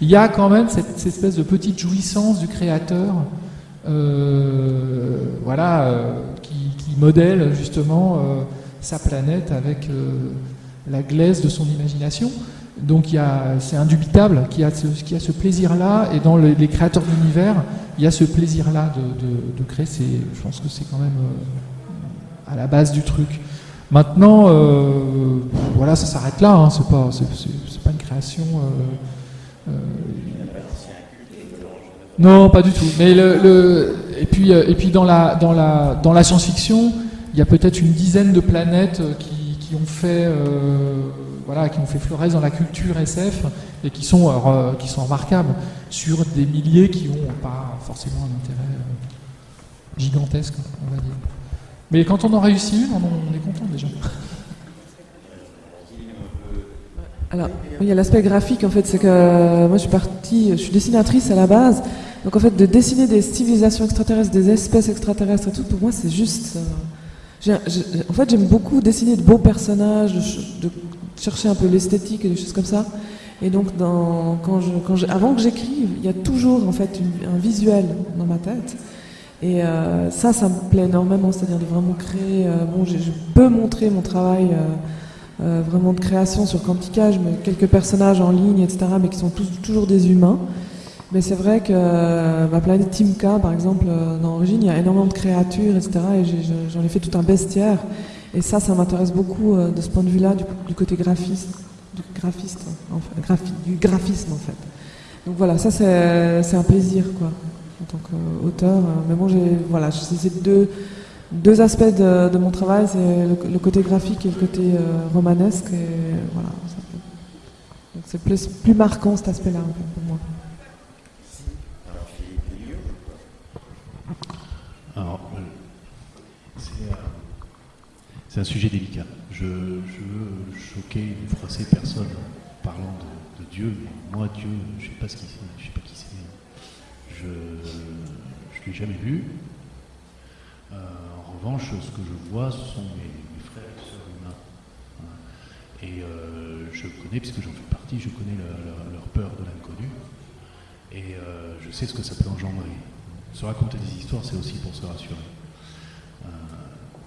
il y a quand même cette, espèce de petite jouissance du créateur, euh, voilà, euh, qui, modèle justement euh, sa planète avec la glaise de son imagination. Donc c'est indubitable qu'il y a ce, plaisir-là, et dans les, les créateurs d'univers, il y a ce plaisir-là de, créer. Je pense que c'est quand même à la base du truc. Maintenant, voilà, ça s'arrête là. Hein, c'est, pas une création. Euh, non, pas du tout. Mais et puis, et puis dans la, science-fiction, il y a peut-être une dizaine de planètes qui, qui ont fait voilà, fait fleuresse dans la culture SF et qui sont, euh, remarquables sur des milliers qui n'ont pas forcément un intérêt euh, gigantesque, on va dire. Mais quand on en réussit une, on, est content déjà. Alors, il y a l'aspect graphique en fait, c'est que moi je suis partie, je suis dessinatrice à la base, donc en fait de dessiner des civilisations extraterrestres, des espèces extraterrestres et tout, pour moi c'est juste. Euh, en fait, j'aime beaucoup dessiner de beaux personnages, de, chercher un peu l'esthétique et des choses comme ça. Et donc, quand je, quand je, avant que j'écrive, il y a toujours en fait un visuel dans ma tête. Et euh, ça, ça me plaît énormément, c'est-à-dire de vraiment créer. Euh, bon, je, peux montrer mon travail euh, euh, vraiment de création sur Quantica, je mets quelques personnages en ligne, etc., mais qui sont tous, toujours des humains. Mais c'est vrai que euh, ma planète Timka, par exemple, euh, dans Origine, il y a énormément de créatures, etc., et j'en ai, ai fait tout un bestiaire. Et ça, ça m'intéresse beaucoup euh, de ce point de vue-là, du, côté graphiste, du graphiste, du graphisme en fait. Donc voilà, ça c'est un plaisir quoi, en tant qu'auteur. Mais bon, j'ai voilà, c'est deux, deux aspects de, mon travail, c'est le, côté graphique et le côté euh, romanesque. Et voilà, c'est plus, plus marquant cet aspect-là pour moi. Alors, c'est un sujet délicat. Je, je veux choquer ni froisser personne en parlant de, Dieu. Moi, Dieu, je ne sais pas ce qui c'est, je sais pas qui c'est. Je ne l'ai jamais vu. Euh, revanche, ce que je vois, ce sont mes, frères et sœurs humains. Hein. Et euh, je connais, puisque j'en fais partie, je connais leur, peur de l'inconnu. Et euh, je sais ce que ça peut engendrer. Se raconter des histoires, c'est aussi pour se rassurer.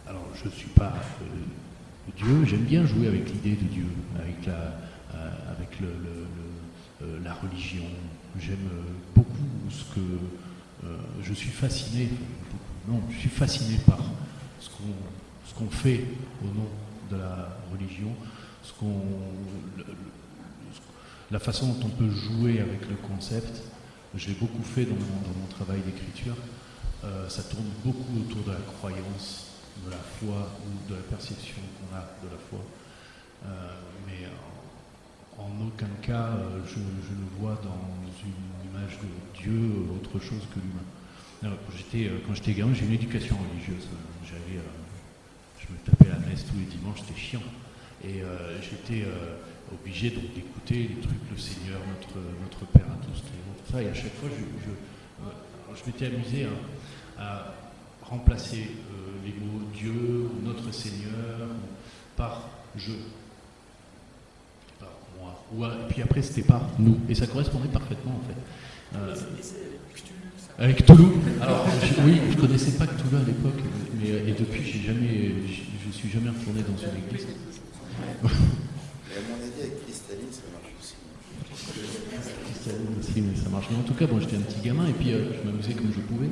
Alors, je ne suis pas euh, Dieu, j'aime bien jouer avec l'idée de Dieu, avec la, euh, avec le, la religion. J'aime beaucoup ce que. Euh, je suis fasciné, non, je suis fasciné par ce qu'on fait au nom de la religion, ce la façon dont on peut jouer avec le concept. Je l'ai beaucoup fait dans mon, dans mon travail d'écriture. Euh, ça tourne beaucoup autour de la croyance de la foi ou de la perception qu'on a de la foi. Euh, mais en, en, aucun cas, euh, je, je, ne vois dans une image de Dieu autre chose que l'humain. Quand j'étais gamin, j'ai une éducation religieuse. J'avais, je me tapais la messe tous les dimanches, c'était chiant. Et euh, j'étais obligé d'écouter les trucs, le Seigneur, notre, notre Père à tous, tout ça. Et à chaque fois, je, je, je m'étais amusé à, à remplacer les mots Dieu ou notre Seigneur par je. Par moi. Ou, et puis après, c'était par nous. Et ça correspondait parfaitement en fait. Euh, avec Toulouse. Alors, je, oui, je connaissais pas Toulouse à l'époque, mais et depuis, jamais, je, je suis jamais retourné dans une église. À mon avis, avec Cristalline, ça marche aussi. Mais ça marche. Mais en tout cas, bon, j'étais un petit gamin et puis euh, je m'amusais comme je pouvais.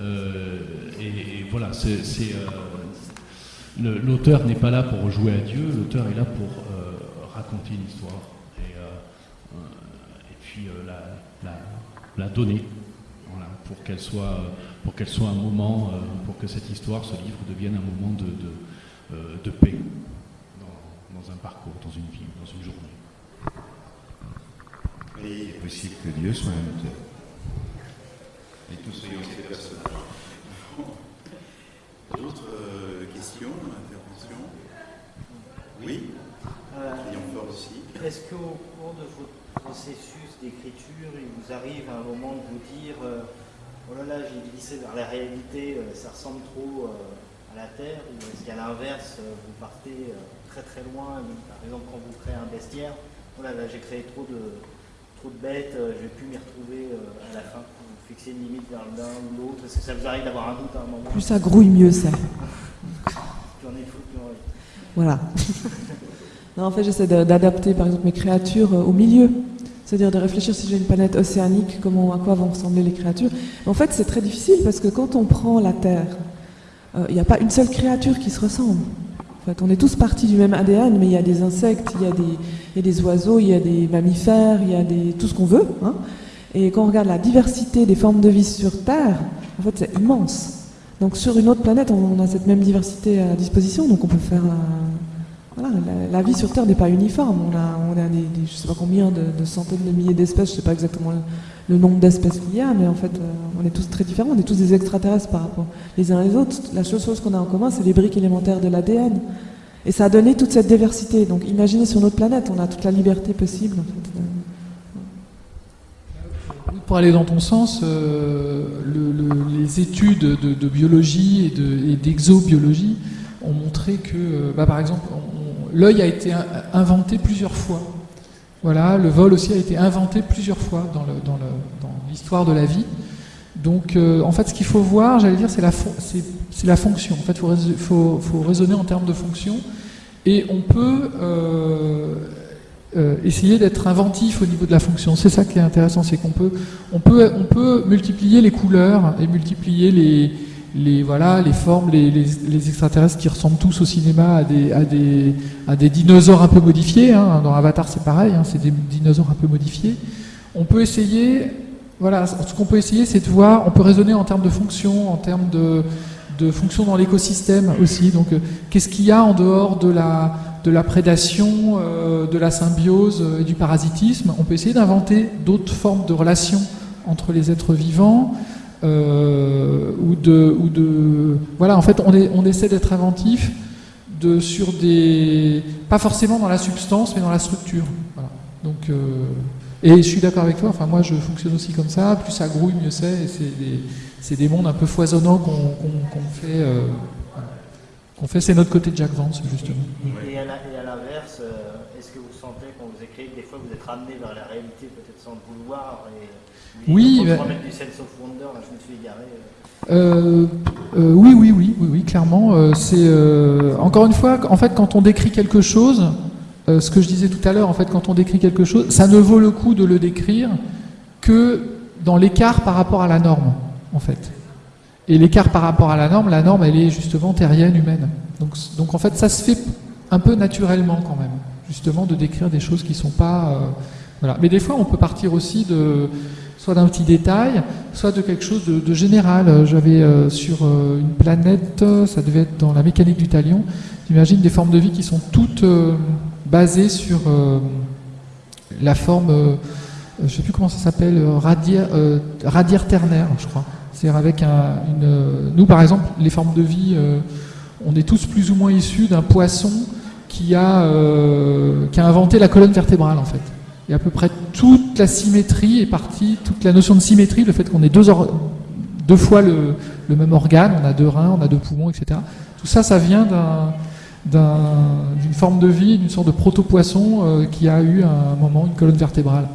Euh, et, voilà, c'est euh, l'auteur n'est pas là pour jouer à Dieu, l'auteur est là pour euh, raconter une histoire. Et, et puis la, donner, pour qu'elle soit, pour qu'elle soit un moment, pour que cette histoire, ce livre devienne un moment de, paix dans, un parcours, dans une vie, dans une journée. Et il est possible que Dieu soit un auteur. Et tous soyons ces personnages. D'autres euh, questions, interventions? Oui euh, aussi. Est-ce qu'au cours de votre processus d'écriture, il vous arrive à un moment de vous dire euh, Oh là là, j'ai glissé vers la réalité, ça ressemble trop à la Terre Ou est-ce qu'à l'inverse, vous partez très très loin Par exemple, quand vous créez un bestiaire, oh là là, j'ai créé trop de, trop de bêtes, je ne vais plus m'y retrouver à la fin fixer une limite vers l'un ou l'autre Est-ce que ça vous arrive d'avoir un doute à un moment Plus ça grouille, mieux c'est. Voilà. non, en fait, j'essaie d'adapter, par exemple, mes créatures euh, au milieu. C'est-à-dire de réfléchir si j'ai une planète océanique, comment, à quoi vont ressembler les créatures. en fait, c'est très difficile parce que quand on prend la Terre, euh, il n'y a pas une seule créature qui se ressemble. En fait, on est tous partis du même ADN, mais il y a des insectes, il y a des, il y a des oiseaux, il y a des mammifères, il y a des, tout ce qu'on veut. Hein. Et quand on regarde la diversité des formes de vie sur Terre, en fait, c'est immense. Donc sur une autre planète, on a cette même diversité à disposition, donc on peut faire... la, vie sur Terre n'est pas uniforme. On a, on a des, je ne sais pas combien de, centaines de milliers d'espèces, je ne sais pas exactement le, nombre d'espèces qu'il y a, mais en fait, euh, on est tous très différents, on est tous des extraterrestres par rapport les uns les autres. La seule chose qu'on a en commun, c'est les briques élémentaires de l'ADN. Et ça a donné toute cette diversité. Donc imaginez sur notre planète, on a toute la liberté possible. Pour aller dans ton sens, euh, les études de, biologie et d'exobiologie ont montré que, euh, bah, par exemple, l'œil a été inventé plusieurs fois. Voilà, le vol aussi a été inventé plusieurs fois dans l'histoire de la vie. Donc, euh, en fait, ce qu'il faut voir, j'allais dire, c'est la, fonction. En fait, il faut, raisonner en termes de fonction. Et on peut euh, essayer d'être inventif au niveau de la fonction. C'est ça qui est intéressant, c'est qu'on peut, on peut, on peut multiplier les couleurs et multiplier les, les, voilà, les formes, les, extraterrestres qui ressemblent tous au cinéma à des, dinosaures un peu modifiés. Hein. Dans Avatar, c'est pareil, hein, c'est des dinosaures un peu modifiés. On peut essayer, voilà, ce qu'on peut essayer, c'est de voir, on peut raisonner en termes de fonction, en termes de, de fonction dans l'écosystème aussi. Donc, euh, qu'est-ce qu'il y a en dehors de la de la prédation, euh, de la symbiose euh, et du parasitisme? On peut essayer d'inventer d'autres formes de relations entre les êtres vivants. Euh, ou, de, ou de voilà en fait on, est, on essaie d'être inventif de, sur des pas forcément dans la substance mais dans la structure voilà. donc et je suis d'accord avec toi enfin moi je fonctionne aussi comme ça plus ça grouille mieux c'est et c'est des, des, mondes un peu foisonnants qu'on fait on fait, c'est notre côté de Jack Vance, justement. Et à l'inverse, euh, est-ce que vous sentez quand vous écrivez que des fois vous êtes ramené vers la réalité, peut-être sans le vouloir et, Oui. Mais... remettre du sense of wonder, là, je me suis égaré. Euh, euh, oui, oui, oui, oui, oui, clairement. c'est encore une fois, en fait, quand on décrit quelque chose, ce que je disais tout à l'heure, en fait, quand on décrit quelque chose, ça ne vaut le coup de le décrire que dans l'écart par rapport à la norme, en fait. Et l'écart par rapport à la norme, la norme, elle est justement terrienne, humaine. Donc, donc en fait, ça se fait un peu naturellement quand même, justement, de décrire des choses qui ne sont pas... Euh, voilà. Mais des fois, on peut partir aussi de soit d'un petit détail, soit de quelque chose de, général. J'avais euh, sur euh, une planète, ça devait être dans la mécanique du talion, j'imagine des formes de vie qui sont toutes basées sur la forme, je ne sais plus comment ça s'appelle, radiaire, ternaire, je crois. C'est-à-dire avec un, une... Nous, par exemple, les formes de vie, euh, on est tous plus ou moins issus d'un poisson qui a, euh, qui a inventé la colonne vertébrale, en fait. Et à peu près toute la symétrie est partie, toute la notion de symétrie, le fait qu'on ait deux, fois le, même organe, on a deux reins, on a deux poumons, etc. Tout ça, ça vient d'une forme de vie, d'une sorte de proto-poisson euh, qui a eu à un moment une colonne vertébrale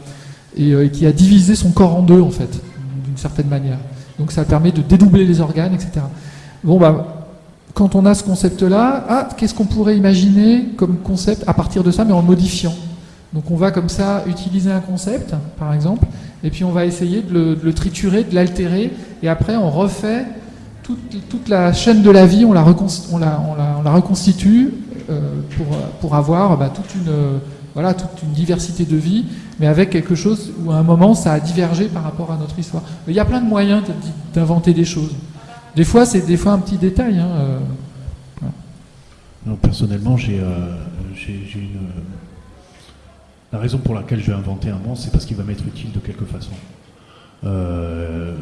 et, et, qui a divisé son corps en deux, en fait, d'une certaine manière. Donc ça permet de dédoubler les organes, etc. Bon, bah, quand on a ce concept-là, ah, qu'est-ce qu'on pourrait imaginer comme concept à partir de ça, mais en modifiant Donc on va comme ça utiliser un concept, par exemple, et puis on va essayer de le, triturer, de l'altérer, et après on refait toute, la chaîne de la vie, on la, on la, on la, reconstitue euh, pour, pour, avoir bah, toute une voilà, toute une diversité de vie, mais avec quelque chose où à un moment ça a divergé par rapport à notre histoire. Il y a plein de moyens d'inventer des choses. Des fois, c'est des fois un petit détail. Hein, non, personnellement, j'ai une. La raison pour laquelle je vais inventer un monstre, c'est parce qu'il va m'être utile de quelque façon. Euh,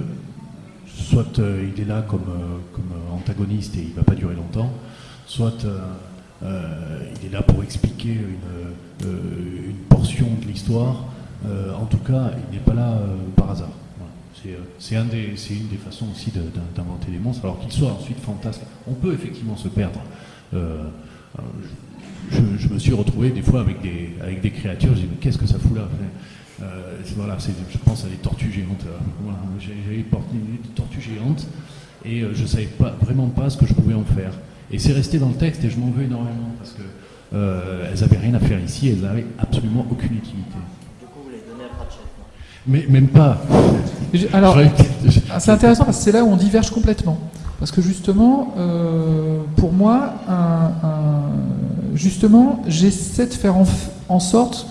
soit euh, il est là comme, euh, antagoniste et il ne va pas durer longtemps, soit il est là pour expliquer une, portion de l'histoire. en tout cas, il n'est pas là par hasard. C'est un une des façons aussi d'inventer des monstres, alors qu'ils soient ensuite fantasques. On peut effectivement se perdre. Me suis retrouvé des fois avec des, avec des créatures, je dis mais qu'est-ce que ça fout là euh, voilà, je pense à des tortues géantes. Voilà, J'avais des tortues géantes et euh, je ne savais pas, vraiment pas ce que je pouvais en faire. Et c'est resté dans le texte et je m'en veux énormément parce que euh, elles n'avaient rien à faire ici, elles n'avaient absolument aucune utilité. Du coup, vous les donnez à Pratchett Mais même pas. Alors, c'est intéressant parce que c'est là où on diverge complètement. Parce que justement, euh, pour moi, justement, j'essaie de faire en sorte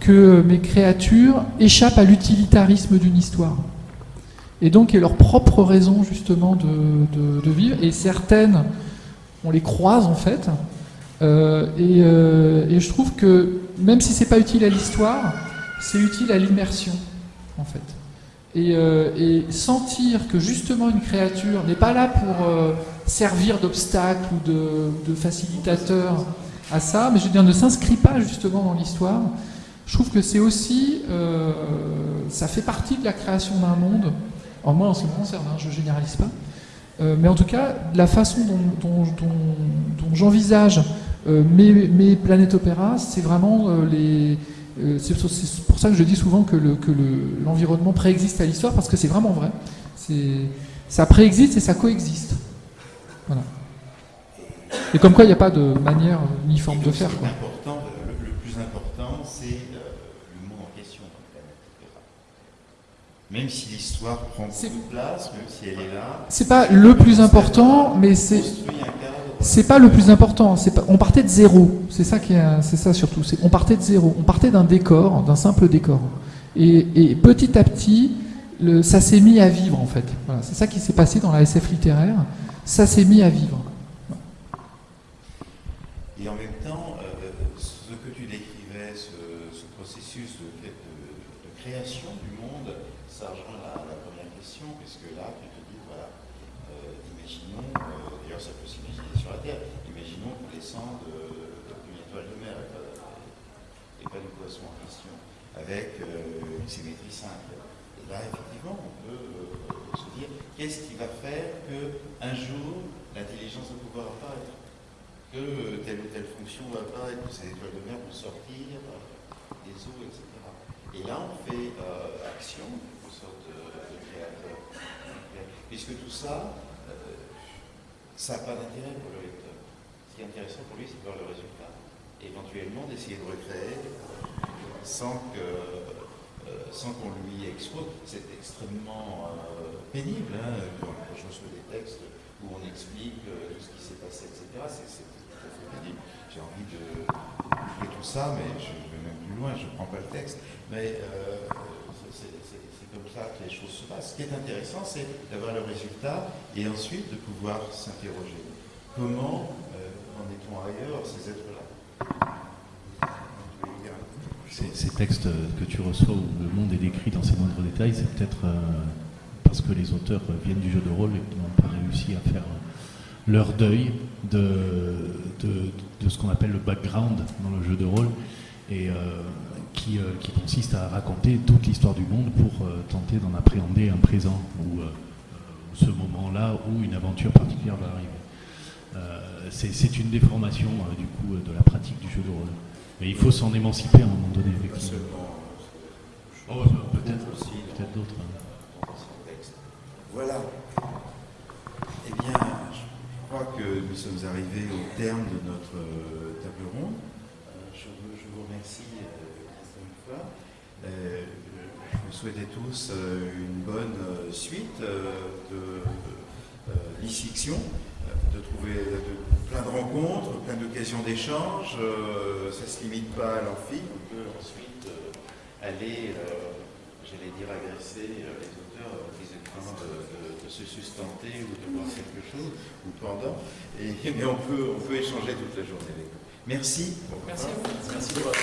que mes créatures échappent à l'utilitarisme d'une histoire. Et donc, aient leur propre raison justement de, vivre. Et certaines, on les croise en fait. Euh, euh, et, je trouve que même si c'est pas utile à l'histoire, c'est utile à l'immersion en fait. Et, euh, sentir que justement une créature n'est pas là pour servir d'obstacle ou de, facilitateur à ça, mais je veux dire ne s'inscrit pas justement dans l'histoire, je trouve que c'est aussi, euh, ça fait partie de la création d'un monde. Alors moi, en ce qui me concerne, hein, je ne généralise pas. Euh, mais en tout cas, la façon dont, j'envisage euh, mes, planètes opéra, c'est vraiment les. C'est pour ça que je dis souvent que l'environnement préexiste à l'histoire, parce que c'est vraiment vrai. Ça préexiste et ça coexiste. Voilà. Et comme quoi, il n'y a pas de manière uniforme de faire. Quoi. Même si l'histoire prend beaucoup de place, même si elle est là. C'est pas le plus important, mais c'est. C'est pas le plus important. On partait de zéro. C'est ça qui c'est ça surtout. On partait de zéro. On partait d'un décor, d'un simple décor. Et, petit à petit, ça s'est mis à vivre en fait. C'est ça qui s'est passé dans la SF littéraire. Ça s'est mis à vivre. Et en même temps, euh, ce que tu décrivais, ce, processus de, de création avec euh, une symétrie simple. Et là, effectivement, on peut euh, se dire qu'est-ce qui va faire qu'un jour l'intelligence va pouvoir apparaître, que euh, telle ou telle fonction va apparaître, que ces étoiles de mer vont sortir des eaux, etc. Et là, on fait action, une sorte de, créateur. Puisque tout ça, ça n'a pas d'intérêt pour le lecteur. Ce qui est intéressant pour lui, c'est de voir le résultat. Éventuellement d'essayer de recréer sans que euh, sans qu'on lui expose. C'est extrêmement euh, pénible hein, quand, je reçois des textes où on explique euh, tout ce qui s'est passé, etc. C'est tout à fait pénible. J'ai envie de faire tout ça, mais je vais même plus loin, je ne prends pas le texte. Mais c'est comme ça que les choses se passent. Ce qui est intéressant, c'est d'avoir le résultat et ensuite de pouvoir s'interroger. Comment en est-on ailleurs, ces êtres-là? Ces, textes que tu reçois où le monde est décrit dans ses moindres détails, c'est peut-être euh, parce que les auteurs viennent du jeu de rôle et n'ont pas réussi à faire leur deuil de, de, ce qu'on appelle le background dans le jeu de rôle et euh, qui, euh, qui, consiste à raconter toute l'histoire du monde pour tenter d'en appréhender un présent ou ce moment-là où une aventure particulière va arriver. c'est une déformation du coup de la pratique du jeu de rôle. Mais il faut s'en émanciper à un moment donné, Oh, peut-être aussi, peut-être d'autres. Hein. Voilà. Eh bien, je crois que nous sommes arrivés au terme de notre euh, table ronde. Euh, je, vous remercie euh, une fois. je vous souhaite tous une bonne suite de l'e-fiction. De trouver plein de rencontres, plein d'occasions d'échanges. ça ne se limite pas à l'amphi. On peut ensuite aller, j'allais dire, agresser les auteurs qui ont de, de, se sustenter ou de voir quelque chose, ou pendant. Et, mais on peut, on peut échanger toute la journée avec eux. Merci. Merci à vous. Merci de votre